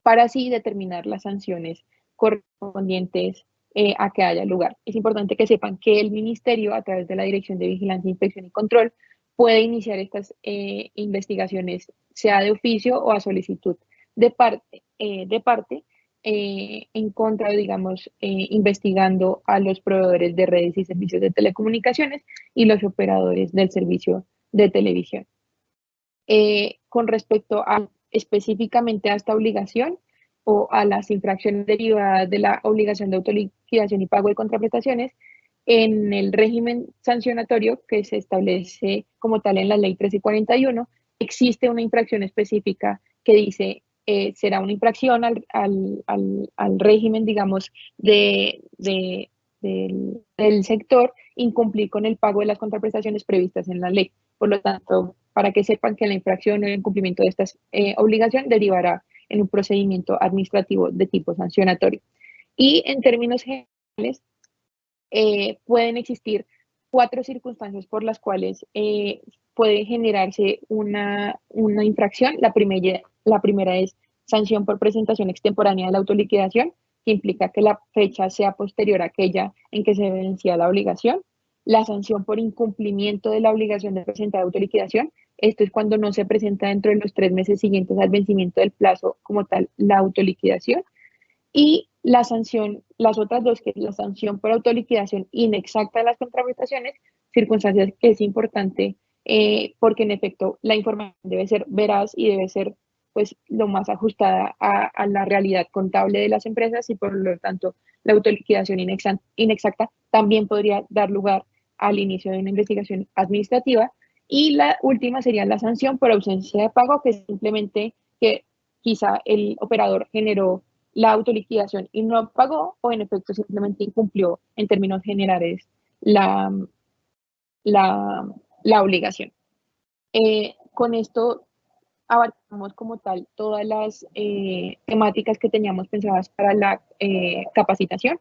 para así determinar las sanciones correspondientes eh, a que haya lugar. Es importante que sepan que el ministerio, a través de la Dirección de Vigilancia, Inspección y Control, puede iniciar estas eh, investigaciones, sea de oficio o a solicitud de parte, de parte eh, en contra, digamos, investigando a los proveedores de redes y servicios de telecomunicaciones y los operadores del servicio de televisión. con respecto a específicamente a esta obligación o a las infracciones derivadas de la obligación de autoliquidación y pago de contraprestaciones, en el régimen sancionatorio que se establece como tal en la ley 1341, existe una infracción específica que dice eh, será una infracción al, régimen, digamos, de, del, sector incumplir con el pago de las contraprestaciones previstas en la ley. Por lo tanto, para que sepan que la infracción o el incumplimiento de esta eh, obligación derivará en un procedimiento administrativo de tipo sancionatorio. Y en términos generales, eh, pueden existir cuatro circunstancias por las cuales eh, puede generarse una, una infracción. La primera, la primera es sanción por presentación extemporánea de la autoliquidación, que implica que la fecha sea posterior a aquella en que se vencía la obligación. La sanción por incumplimiento de la obligación de presentar autoliquidación, esto es cuando no se presenta dentro de los tres meses siguientes al vencimiento del plazo como tal la autoliquidación. Y la sanción, las otras dos, que es la sanción por autoliquidación inexacta de las contraprestaciones, circunstancias que es importante eh, porque en efecto la información debe ser veraz y debe ser pues lo más ajustada a, la realidad contable de las empresas y por lo tanto la autoliquidación inexacta también podría dar lugar al inicio de una investigación administrativa. Y la última sería la sanción por ausencia de pago, que simplemente que quizá el operador generó la autoliquidación y no pagó o en efecto simplemente incumplió en términos generales la, la, la obligación. Eh, con esto abarcamos como tal todas las eh, temáticas que teníamos pensadas para la eh, capacitación.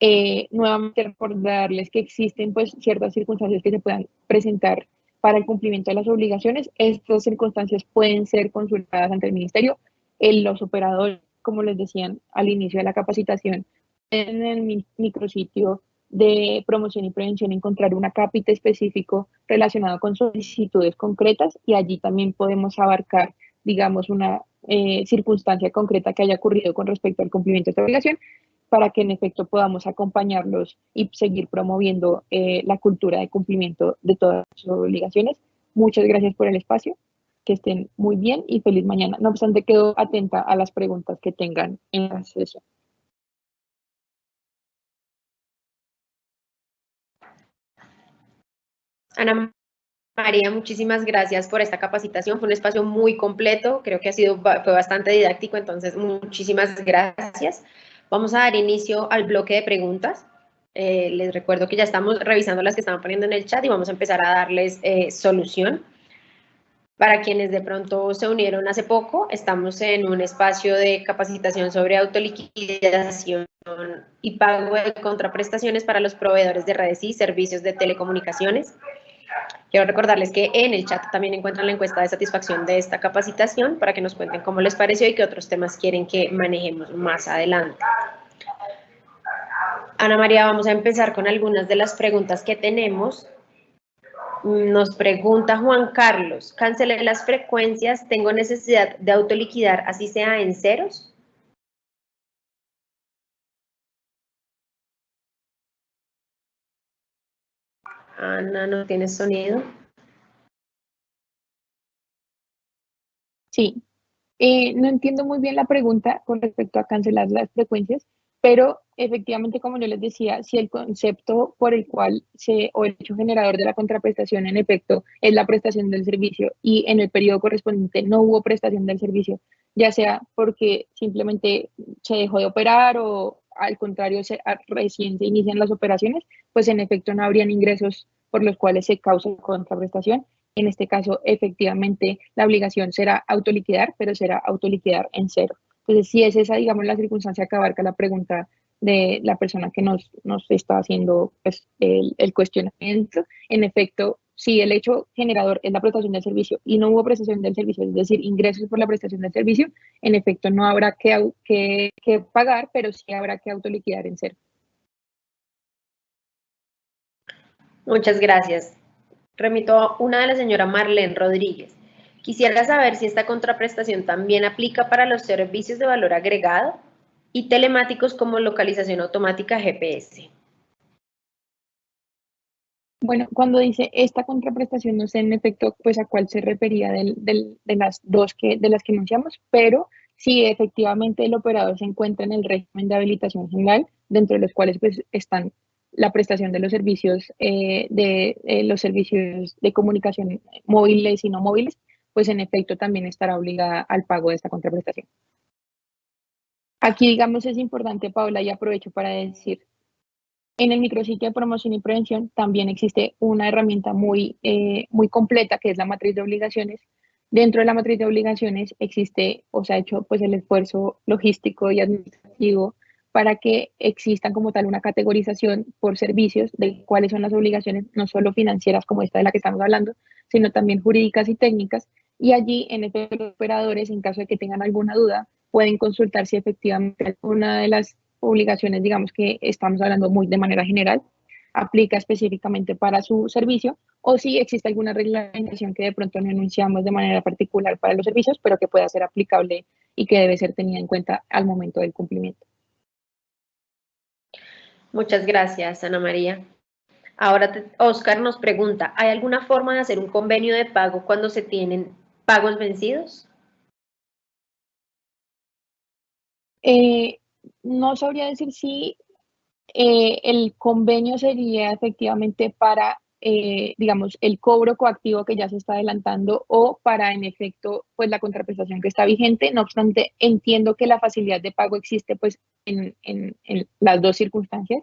Eh, nuevamente recordarles que existen pues ciertas circunstancias que se puedan presentar para el cumplimiento de las obligaciones. Estas circunstancias pueden ser consultadas ante el ministerio. los operadores, como les decían al inicio de la capacitación, en el micrositio de promoción y prevención encontrar una cápita específico relacionado con solicitudes concretas y allí también podemos abarcar, digamos, una eh, circunstancia concreta que haya ocurrido con respecto al cumplimiento de esta obligación para que en efecto podamos acompañarlos y seguir promoviendo eh, la cultura de cumplimiento de todas sus obligaciones. Muchas gracias por el espacio, que estén muy bien y feliz mañana. No obstante, quedo atenta a las preguntas que tengan en la sesión. Ana María, muchísimas gracias por esta capacitación. Fue un espacio muy completo, creo que ha sido fue bastante didáctico, entonces muchísimas gracias. Vamos a dar inicio al bloque de preguntas. Eh, les recuerdo que ya estamos revisando las que estaban poniendo en el chat y vamos a empezar a darles eh, solución. Para quienes de pronto se unieron hace poco, estamos en un espacio de capacitación sobre autoliquidación y pago de contraprestaciones para los proveedores de redes y servicios de telecomunicaciones. Quiero recordarles que en el chat también encuentran la encuesta de satisfacción de esta capacitación para que nos cuenten cómo les pareció y qué otros temas quieren que manejemos más adelante. Ana María, vamos a empezar con algunas de las preguntas que tenemos. Nos pregunta Juan Carlos, cancelé las frecuencias, ¿tengo necesidad de autoliquidar así sea en ceros? Ana, ¿no tienes sonido? Sí. Eh, no entiendo muy bien la pregunta con respecto a cancelar las frecuencias, pero efectivamente, como yo les decía, si el concepto por el cual se, o el hecho generador de la contraprestación en efecto es la prestación del servicio y en el periodo correspondiente no hubo prestación del servicio, ya sea porque simplemente se dejó de operar o al contrario, se, recién se inician las operaciones, pues en efecto no habrían ingresos por los cuales se causa contraprestación. En este caso, efectivamente, la obligación será autoliquidar, pero será autoliquidar en cero. Entonces, si es esa, digamos, la circunstancia que abarca la pregunta de la persona que nos, nos está haciendo pues, el, el cuestionamiento, en efecto, si el hecho generador es la prestación del servicio y no hubo prestación del servicio, es decir, ingresos por la prestación del servicio, en efecto no habrá que, que, pagar, pero sí habrá que autoliquidar en cero. Muchas gracias. Remito a una de la señora Marlene Rodríguez. Quisiera saber si esta contraprestación también aplica para los servicios de valor agregado y telemáticos como localización automática GPS. Bueno, cuando dice esta contraprestación, no sé en efecto pues a cuál se refería de las dos que, de las que anunciamos, pero si efectivamente el operador se encuentra en el régimen de habilitación general, dentro de los cuales pues están la prestación de los servicios eh, de eh, los servicios de comunicación móviles y no móviles, pues en efecto también estará obligada al pago de esta contraprestación. Aquí, digamos, es importante, Paula, y aprovecho para decir, en el micrositio de promoción y prevención también existe una herramienta muy, eh, muy completa que es la matriz de obligaciones, Dentro de la matriz de obligaciones existe o se ha hecho pues el esfuerzo logístico y administrativo para que existan como tal una categorización por servicios de cuáles son las obligaciones, no solo financieras como esta de la que estamos hablando, sino también jurídicas y técnicas. Y allí, en efecto, los operadores, en caso de que tengan alguna duda, pueden consultar si efectivamente una de las obligaciones, digamos que estamos hablando muy de manera general, aplica específicamente para su servicio o si existe alguna reglamentación que de pronto no enunciamos de manera particular para los servicios, pero que pueda ser aplicable y que debe ser tenida en cuenta al momento del cumplimiento. Muchas gracias, Ana María. Ahora Oscar nos pregunta, ¿hay alguna forma de hacer un convenio de pago cuando se tienen pagos vencidos? Eh, no sabría decir si eh, el convenio sería efectivamente para, eh, digamos, el cobro coactivo que ya se está adelantando o para, en efecto, pues la contraprestación que está vigente. No obstante, entiendo que la facilidad de pago existe pues en, las dos circunstancias,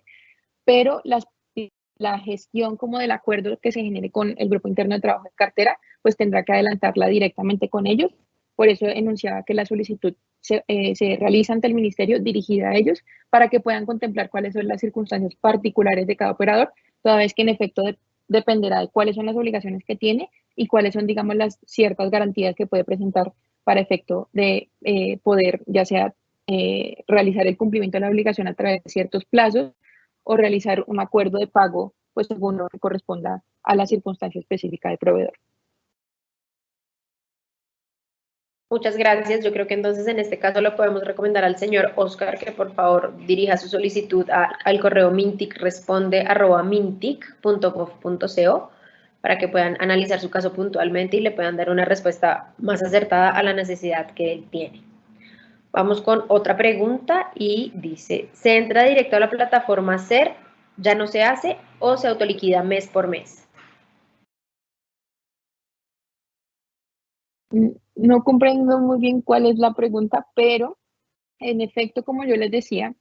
pero la gestión como del acuerdo que se genere con el grupo interno de trabajo de cartera, pues tendrá que adelantarla directamente con ellos. Por eso enunciaba que la solicitud eh, se, realiza ante el ministerio dirigida a ellos para que puedan contemplar cuáles son las circunstancias particulares de cada operador, toda vez que en efecto dependerá de cuáles son las obligaciones que tiene y cuáles son, digamos, las ciertas garantías que puede presentar para efecto de eh, poder ya sea eh, realizar el cumplimiento de la obligación a través de ciertos plazos o realizar un acuerdo de pago, pues según lo que corresponda a la circunstancia específica del proveedor. Muchas gracias. Yo creo que entonces en este caso lo podemos recomendar al señor Oscar que por favor dirija su solicitud al correo mintic.mintic.gov.co para que puedan analizar su caso puntualmente y le puedan dar una respuesta más acertada a la necesidad que él tiene. Vamos con otra pregunta y dice, ¿se entra directo a la plataforma SER, ya no se hace o se autoliquida mes por mes? No comprendo muy bien cuál es la pregunta, pero en efecto, como yo les decía,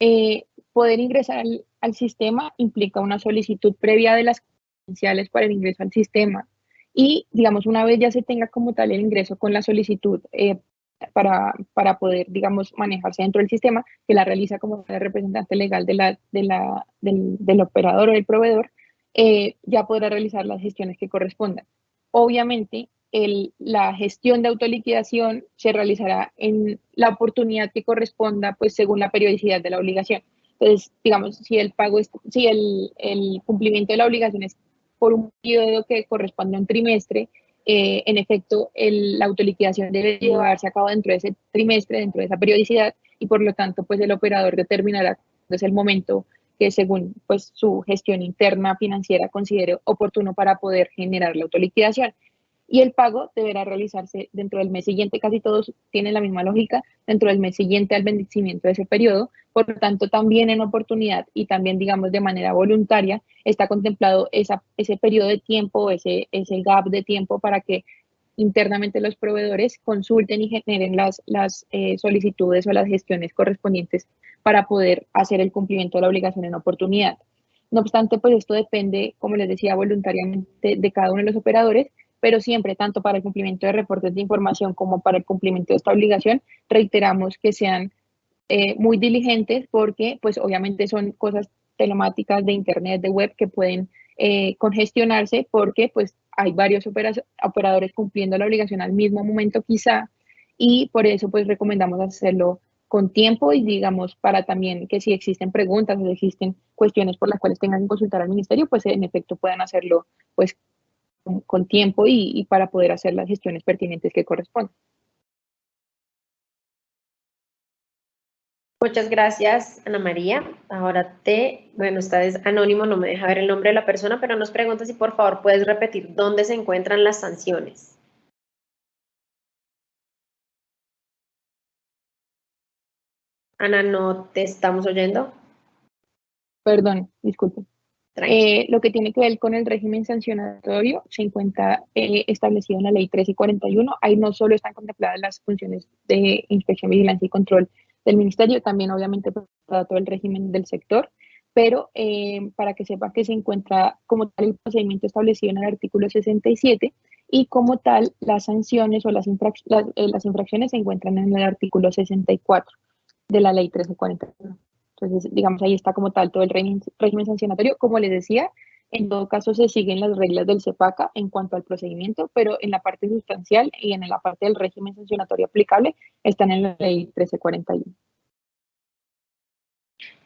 eh, poder ingresar al, sistema implica una solicitud previa de las credenciales para el ingreso al sistema. Y, digamos, una vez ya se tenga como tal el ingreso con la solicitud eh, para, para, poder, digamos, manejarse dentro del sistema, que la realiza como representante legal de la, de la, del, operador o del proveedor, eh, ya podrá realizar las gestiones que correspondan. Obviamente, la gestión de autoliquidación se realizará en la oportunidad que corresponda, pues según la periodicidad de la obligación. Entonces, digamos, si el pago es, si el, cumplimiento de la obligación es por un periodo que corresponde a un trimestre, eh, en efecto, la autoliquidación debe llevarse a cabo dentro de ese trimestre, dentro de esa periodicidad, y por lo tanto, pues el operador determinará es el momento que según pues su gestión interna financiera considere oportuno para poder generar la autoliquidación y el pago deberá realizarse dentro del mes siguiente. Casi todos tienen la misma lógica, dentro del mes siguiente al vencimiento de ese periodo. Por lo tanto, también en oportunidad y también, digamos, de manera voluntaria, está contemplado ese periodo de tiempo, ese, gap de tiempo para que internamente los proveedores consulten y generen las, las eh, solicitudes o las gestiones correspondientes para poder hacer el cumplimiento de la obligación en oportunidad. No obstante, pues esto depende, como les decía, voluntariamente de cada uno de los operadores pero siempre, tanto para el cumplimiento de reportes de información como para el cumplimiento de esta obligación, reiteramos que sean eh, muy diligentes porque, pues obviamente son cosas telemáticas de internet, de web que pueden eh, congestionarse porque pues hay varios operadores cumpliendo la obligación al mismo momento quizá y por eso pues recomendamos hacerlo con tiempo y digamos para también que si existen preguntas o existen cuestiones por las cuales tengan que consultar al ministerio, pues en efecto puedan hacerlo pues con, tiempo y, para poder hacer las gestiones pertinentes que corresponden. Muchas gracias, Ana María. Ahora te, bueno, esta es anónimo, no me deja ver el nombre de la persona, pero nos pregunta si por favor puedes repetir dónde se encuentran las sanciones. Ana, ¿no te estamos oyendo? Perdón, disculpe. Eh, lo que tiene que ver con el régimen sancionatorio se encuentra eh, establecido en la ley 13 y 41. Ahí no solo están contempladas las funciones de inspección, vigilancia y control del ministerio, también obviamente para todo el régimen del sector, pero eh, para que sepa que se encuentra como tal el procedimiento establecido en el artículo 67 y como tal las sanciones o las, eh, las, infracciones se encuentran en el artículo 64 de la ley 1341. Entonces, digamos, ahí está como tal todo el régimen, régimen sancionatorio. Como les decía, en todo caso se siguen las reglas del CEPACA en cuanto al procedimiento, pero en la parte sustancial y en la parte del régimen sancionatorio aplicable están en la ley 1341.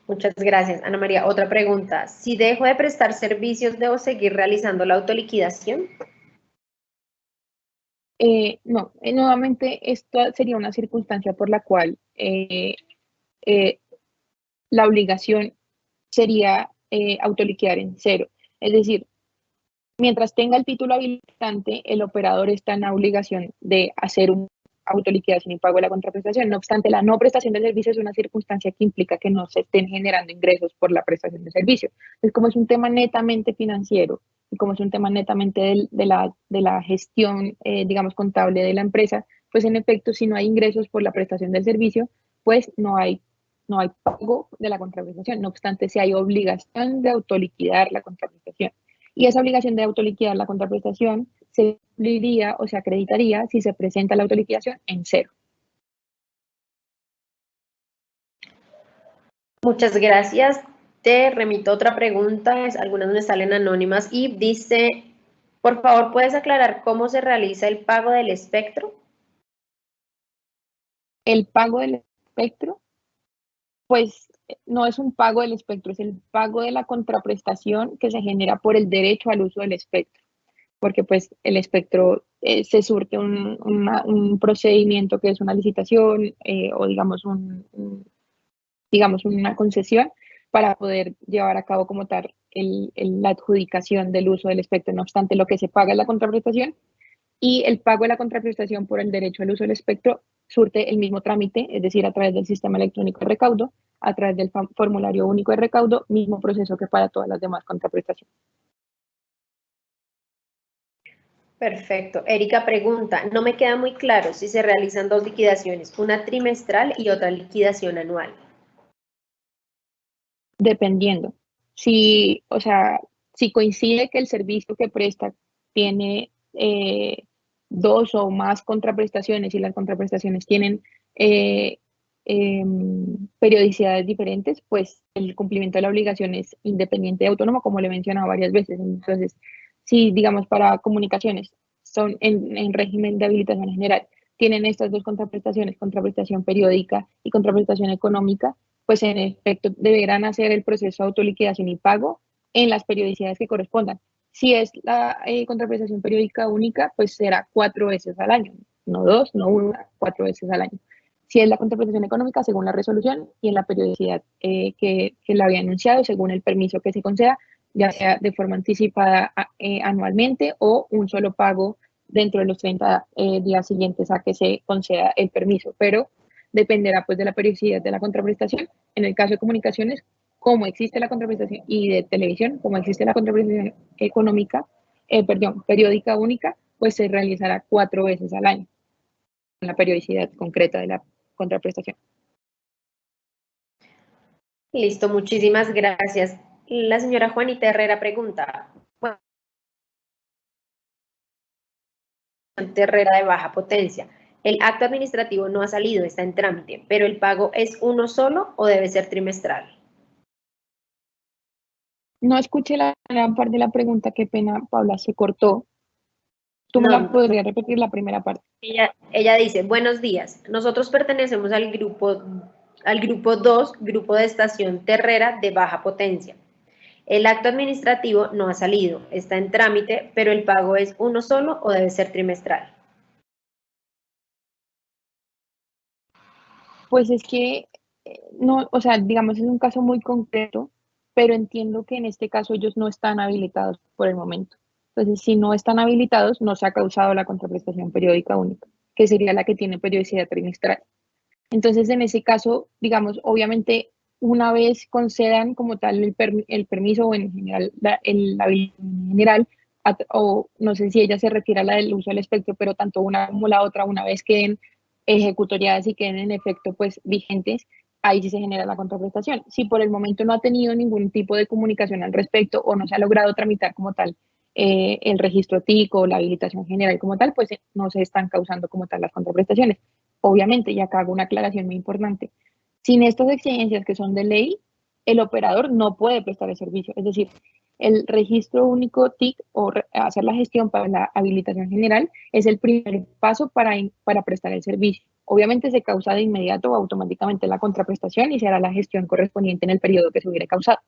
Muchas gracias, Ana María. Otra pregunta. Si dejo de prestar servicios, ¿debo seguir realizando la autoliquidación? Eh, no, eh, nuevamente esto sería una circunstancia por la cual eh, la obligación sería autoliquidar en cero. Es decir, mientras tenga el título habilitante, el operador está en la obligación de hacer un autoliquidación y pago de la contraprestación. No obstante, la no prestación de servicio es una circunstancia que implica que no se estén generando ingresos por la prestación de servicio. Es como es un tema netamente financiero y como es un tema netamente de, la, de la gestión, eh, digamos, contable de la empresa, pues en efecto, si no hay ingresos por la prestación del servicio, pues no hay, no hay pago de la contraprestación. No obstante, si hay obligación de autoliquidar la contraprestación. Y esa obligación de autoliquidar la contraprestación se cumpliría o se acreditaría si se presenta la autoliquidación en cero. Muchas gracias. Te remito otra pregunta, algunas me salen anónimas y dice, por favor, ¿puedes aclarar cómo se realiza el pago del espectro? El pago del espectro, pues no es un pago del espectro, es el pago de la contraprestación que se genera por el derecho al uso del espectro, porque pues el espectro eh, se surte un, procedimiento que es una licitación eh, o digamos, un, digamos una concesión para poder llevar a cabo como tal la adjudicación del uso del espectro. No obstante, lo que se paga es la contraprestación y el pago de la contraprestación por el derecho al uso del espectro surte el mismo trámite, es decir, a través del sistema electrónico de recaudo, a través del formulario único de recaudo, mismo proceso que para todas las demás contraprestaciones. Perfecto. Erika pregunta, no me queda muy claro si se realizan dos liquidaciones, una trimestral y otra liquidación anual. Dependiendo. Si, o sea, si coincide que el servicio que presta tiene eh, dos o más contraprestaciones y las contraprestaciones tienen eh, em, periodicidades diferentes, pues el cumplimiento de la obligación es independiente y autónomo, como le he mencionado varias veces. Entonces, si, digamos, para comunicaciones son en, en régimen de habilitación general, tienen estas dos contraprestaciones, contraprestación periódica y contraprestación económica, pues en efecto deberán hacer el proceso de autoliquidación y pago en las periodicidades que correspondan. Si es la eh, contraprestación periódica única, pues será cuatro veces al año, no dos, no una, cuatro veces al año. Si es la contraprestación económica, según la resolución y en la periodicidad eh, que, la había anunciado, según el permiso que se conceda, ya sea de forma anticipada eh, anualmente o un solo pago dentro de los 30 días siguientes a que se conceda el permiso. Pero dependerá pues de la periodicidad de la contraprestación. En el caso de comunicaciones, como existe la contraprestación y de televisión, como existe la contraprestación económica, eh, perdón, periódica única, pues se realizará cuatro veces al año, en la periodicidad concreta de la contraprestación. Listo, muchísimas gracias. La señora Juanita Herrera pregunta, Herrera de baja potencia. El acto administrativo no ha salido, está en trámite, pero el pago es uno solo o debe ser trimestral. No escuché la primera parte de la pregunta, qué pena, Paula, se cortó. ¿Tú me la podrías repetir la primera parte? Ella, ella dice, buenos días, nosotros pertenecemos al grupo, al grupo 2, grupo de estación Terrera de baja potencia. El acto administrativo no ha salido, está en trámite, pero el pago es uno solo o debe ser trimestral. Pues es que, eh, no, o sea, digamos, es un caso muy concreto, pero entiendo que en este caso ellos no están habilitados por el momento. Entonces, si no están habilitados, no se ha causado la contraprestación periódica única, que sería la que tiene periodicidad trimestral. Entonces, en ese caso, digamos, obviamente, una vez concedan como tal el, permiso o en general la, el, general, o no sé si ella se refiere a la del uso del espectro, pero tanto una como la otra, una vez queden ejecutoriadas y queden en efecto pues vigentes, ahí sí se genera la contraprestación. Si por el momento no ha tenido ningún tipo de comunicación al respecto o no se ha logrado tramitar como tal eh, el registro TIC o la habilitación general como tal, pues no se están causando como tal las contraprestaciones. Obviamente, y acá hago una aclaración muy importante, sin estas exigencias que son de ley, el operador no puede prestar el servicio. Es decir, el registro único TIC o hacer la gestión para la habilitación general es el primer paso para, para prestar el servicio. Obviamente se causa de inmediato o automáticamente la contraprestación y se hará la gestión correspondiente en el periodo que se hubiera causado.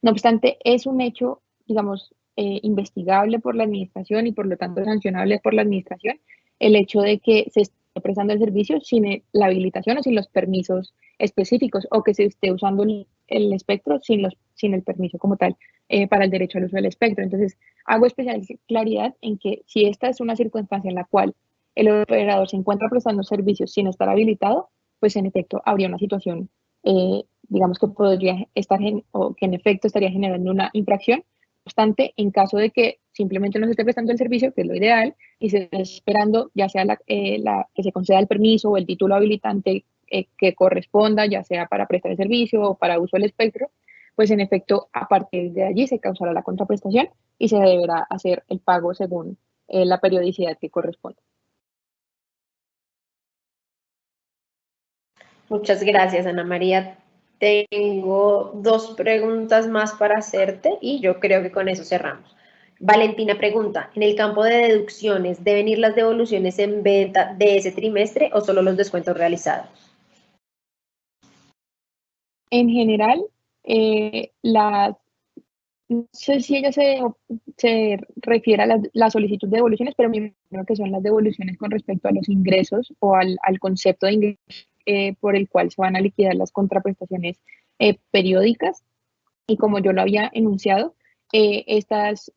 No obstante, es un hecho, digamos, eh, investigable por la administración y por lo tanto sancionable por la administración el hecho de que se esté prestando el servicio sin la habilitación o sin los permisos específicos o que se esté usando el, espectro sin, los, sin el permiso como tal eh, para el derecho al uso del espectro. Entonces, hago especial claridad en que si esta es una circunstancia en la cual el operador se encuentra prestando servicios sin estar habilitado, pues en efecto habría una situación, eh, digamos que podría estar o que en efecto estaría generando una infracción. No obstante, en caso de que simplemente no se esté prestando el servicio, que es lo ideal, y se esté esperando ya sea la, eh, que se conceda el permiso o el título habilitante que corresponda, ya sea para prestar el servicio o para uso del espectro, pues en efecto a partir de allí se causará la contraprestación y se deberá hacer el pago según la periodicidad que corresponda. Muchas gracias, Ana María. Tengo dos preguntas más para hacerte y yo creo que con eso cerramos. Valentina pregunta, ¿en el campo de deducciones deben ir las devoluciones en venta de ese trimestre o solo los descuentos realizados? En general, eh, la, no sé si ella se, se refiere a la, solicitud de devoluciones, pero me imagino que son las devoluciones con respecto a los ingresos o al, al concepto de ingresos eh, por el cual se van a liquidar las contraprestaciones eh, periódicas. Y como yo lo había enunciado, eh, estas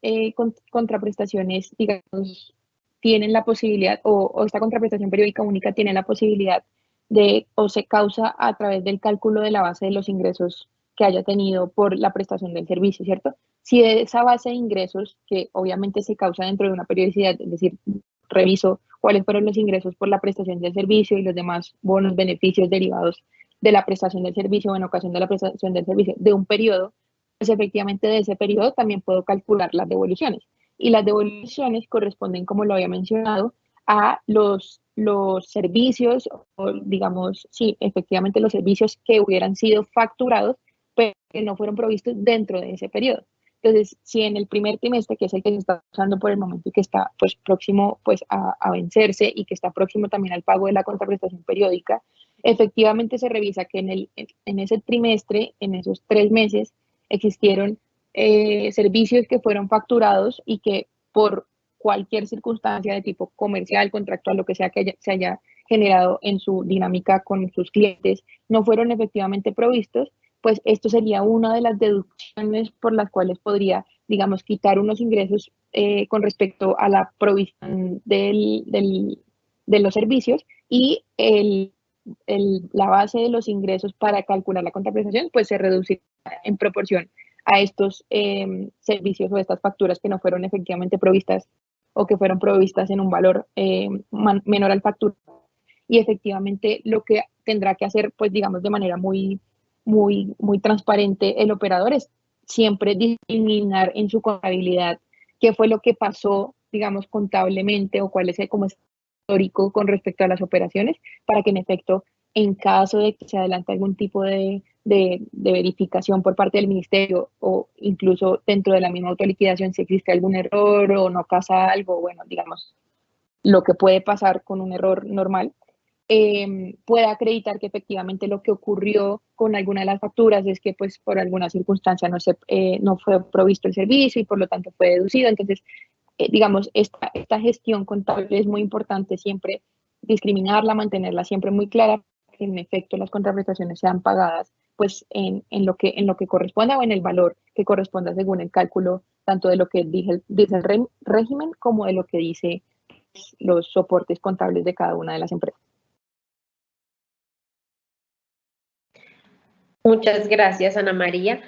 contraprestaciones, digamos, tienen la posibilidad, o, esta contraprestación periódica única tiene la posibilidad de, o se causa a través del cálculo de la base de los ingresos que haya tenido por la prestación del servicio, ¿cierto? Si esa base de ingresos, que obviamente se causa dentro de una periodicidad, es decir, reviso cuáles fueron los ingresos por la prestación del servicio y los demás bonos, beneficios derivados de la prestación del servicio o en ocasión de la prestación del servicio de un periodo, pues efectivamente de ese periodo también puedo calcular las devoluciones. Y las devoluciones corresponden, como lo había mencionado, a los, los servicios, o digamos, sí, efectivamente los servicios que hubieran sido facturados, pero no fueron provistos dentro de ese periodo. Entonces, si en el primer trimestre, que es el que se está usando por el momento y que está pues, próximo pues, a, vencerse y que está próximo también al pago de la contraprestación periódica, efectivamente se revisa que en, el, en ese trimestre, en esos tres meses, existieron eh, servicios que fueron facturados y que por cualquier circunstancia de tipo comercial, contractual, lo que sea que se haya generado en su dinámica con sus clientes, no fueron efectivamente provistos pues esto sería una de las deducciones por las cuales podría, digamos, quitar unos ingresos eh, con respecto a la provisión del, de los servicios y el, la base de los ingresos para calcular la contraprestación, pues se reducirá en proporción a estos em, servicios o estas facturas que no fueron efectivamente provistas o que fueron provistas en un valor em, menor al factura. Y efectivamente lo que tendrá que hacer, pues digamos, de manera muy muy, muy transparente el operador es siempre discriminar en su contabilidad qué fue lo que pasó, digamos, contablemente o cuál es el como histórico con respecto a las operaciones para que en efecto, en caso de que se adelante algún tipo de, de, de verificación por parte del ministerio o incluso dentro de la misma autoliquidación, si existe algún error o no pasa algo, bueno, digamos, lo que puede pasar con un error normal, eh, pueda acreditar que efectivamente lo que ocurrió con alguna de las facturas es que pues por alguna circunstancia no, se, eh, no fue provisto el servicio y por lo tanto fue deducido. Entonces, eh, digamos, esta, esta gestión contable es muy importante siempre discriminarla, mantenerla siempre muy clara, que en efecto las contraprestaciones sean pagadas pues en, en, lo que, en lo que corresponda o en el valor que corresponda según el cálculo tanto de lo que dice, dice el régimen como de lo que dice pues, los soportes contables de cada una de las empresas. Muchas gracias, Ana María.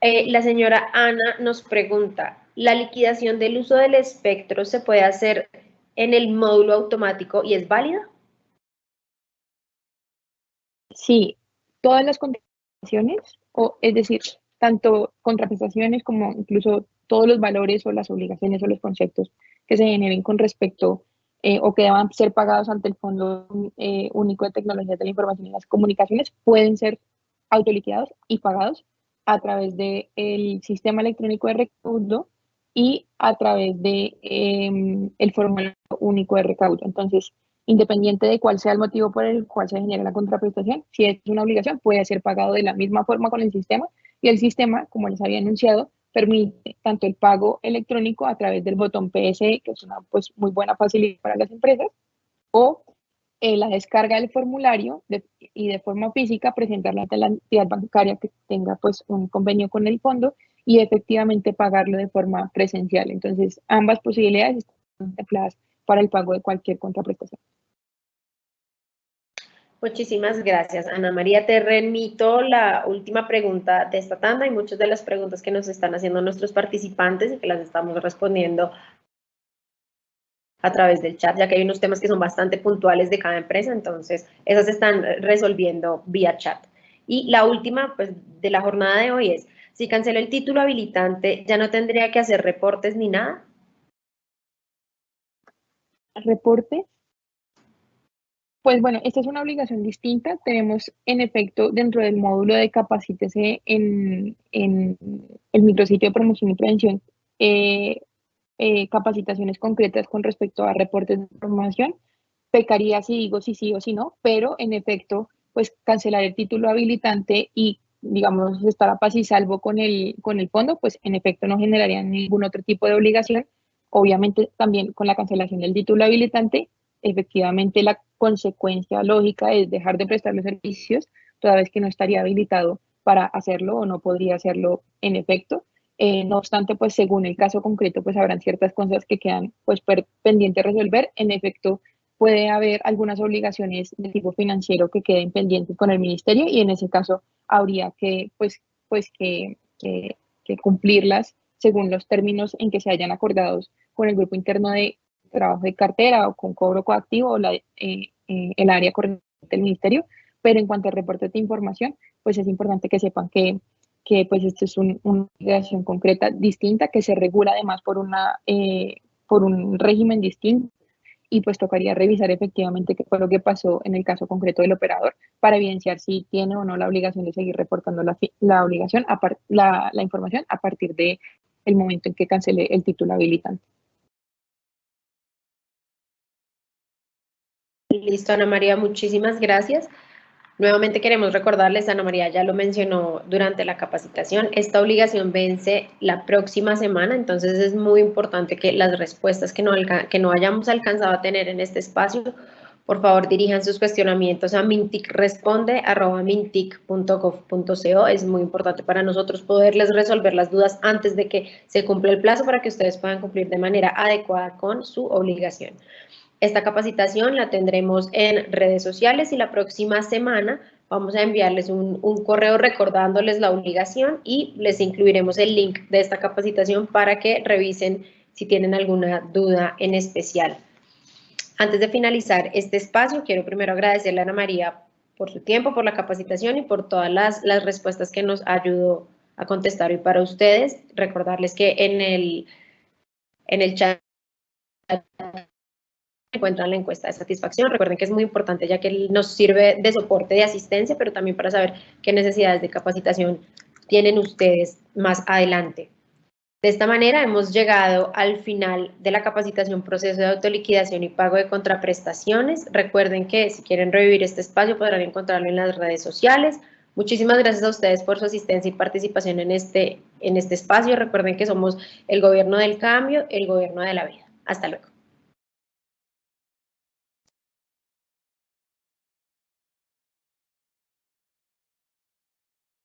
Eh, la señora Ana nos pregunta, ¿la liquidación del uso del espectro se puede hacer en el módulo automático y es válida? Sí, todas las contrataciones, o es decir, tanto contraprestaciones como incluso todos los valores o las obligaciones o los conceptos que se generen con respecto eh, o que deban ser pagados ante el Fondo eh, Único de Tecnologías de la Información y las Comunicaciones pueden ser autoliquidados y pagados a través del sistema electrónico de recaudo y a través de em, el formulario único de recaudo. Entonces, independiente de cuál sea el motivo por el cual se genera la contraprestación, si es una obligación, puede ser pagado de la misma forma con el sistema y el sistema, como les había anunciado, permite tanto el pago electrónico a través del botón PSE, que es una pues, muy buena facilidad para las empresas, o eh, la descarga del formulario y de forma física presentarla ante la entidad bancaria que tenga pues, un convenio con el fondo y efectivamente pagarlo de forma presencial. Entonces, ambas posibilidades están contempladas para el pago de cualquier contraprestación. Muchísimas gracias, Ana María. Te remito la última pregunta de esta tanda y muchas de las preguntas que nos están haciendo nuestros participantes y que las estamos respondiendo a través del chat, ya que hay unos temas que son bastante puntuales de cada empresa, entonces esas se están resolviendo vía chat. Y la última pues, de la jornada de hoy es, si cancelo el título habilitante, ¿ya no tendría que hacer reportes ni nada? ¿Reporte? Pues bueno, esta es una obligación distinta. Tenemos en efecto dentro del módulo de capacítese en, en el micrositio de promoción y prevención eh, eh, capacitaciones concretas con respecto a reportes de información. Pecaría si digo si sí o si no, pero en efecto, pues cancelar el título habilitante y digamos estar a paz y salvo con el, con el fondo, pues en efecto no generaría ningún otro tipo de obligación. Obviamente también con la cancelación del título habilitante efectivamente la consecuencia lógica es dejar de prestar los servicios, toda vez que no estaría habilitado para hacerlo o no podría hacerlo en efecto. Eh, no obstante, pues según el caso concreto, pues habrán ciertas cosas que quedan pues pendientes de resolver. En efecto, puede haber algunas obligaciones de tipo financiero que queden pendientes con el ministerio y en ese caso habría que pues, pues que, cumplirlas según los términos en que se hayan acordado con el grupo interno de trabajo de cartera o con cobro coactivo o eh, eh, el área corriente del ministerio, pero en cuanto al reporte de información, pues es importante que sepan que, que pues esto es una obligación concreta distinta que se regula además por, una, eh, por un régimen distinto y pues tocaría revisar efectivamente qué fue lo que pasó en el caso concreto del operador para evidenciar si tiene o no la obligación de seguir reportando la, la obligación, la, la información a partir de el momento en que cancele el título habilitante. Listo, Ana María, muchísimas gracias. Nuevamente queremos recordarles, Ana María ya lo mencionó durante la capacitación, esta obligación vence la próxima semana, entonces es muy importante que las respuestas que no, que no hayamos alcanzado a tener en este espacio, por favor dirijan sus cuestionamientos a minticresponde.mintic.gov.co. Es muy importante para nosotros poderles resolver las dudas antes de que se cumpla el plazo para que ustedes puedan cumplir de manera adecuada con su obligación. Esta capacitación la tendremos en redes sociales y la próxima semana vamos a enviarles un, correo recordándoles la obligación y les incluiremos el link de esta capacitación para que revisen si tienen alguna duda en especial. Antes de finalizar este espacio, quiero primero agradecerle a Ana María por su tiempo, por la capacitación y por todas las, las respuestas que nos ayudó a contestar hoy para ustedes. Recordarles que en el, en el chat encuentran la encuesta de satisfacción. Recuerden que es muy importante ya que nos sirve de soporte de asistencia, pero también para saber qué necesidades de capacitación tienen ustedes más adelante. De esta manera hemos llegado al final de la capacitación proceso de autoliquidación y pago de contraprestaciones. Recuerden que si quieren revivir este espacio podrán encontrarlo en las redes sociales. Muchísimas gracias a ustedes por su asistencia y participación en este, en este espacio. Recuerden que somos el gobierno del cambio, el gobierno de la vida. Hasta luego.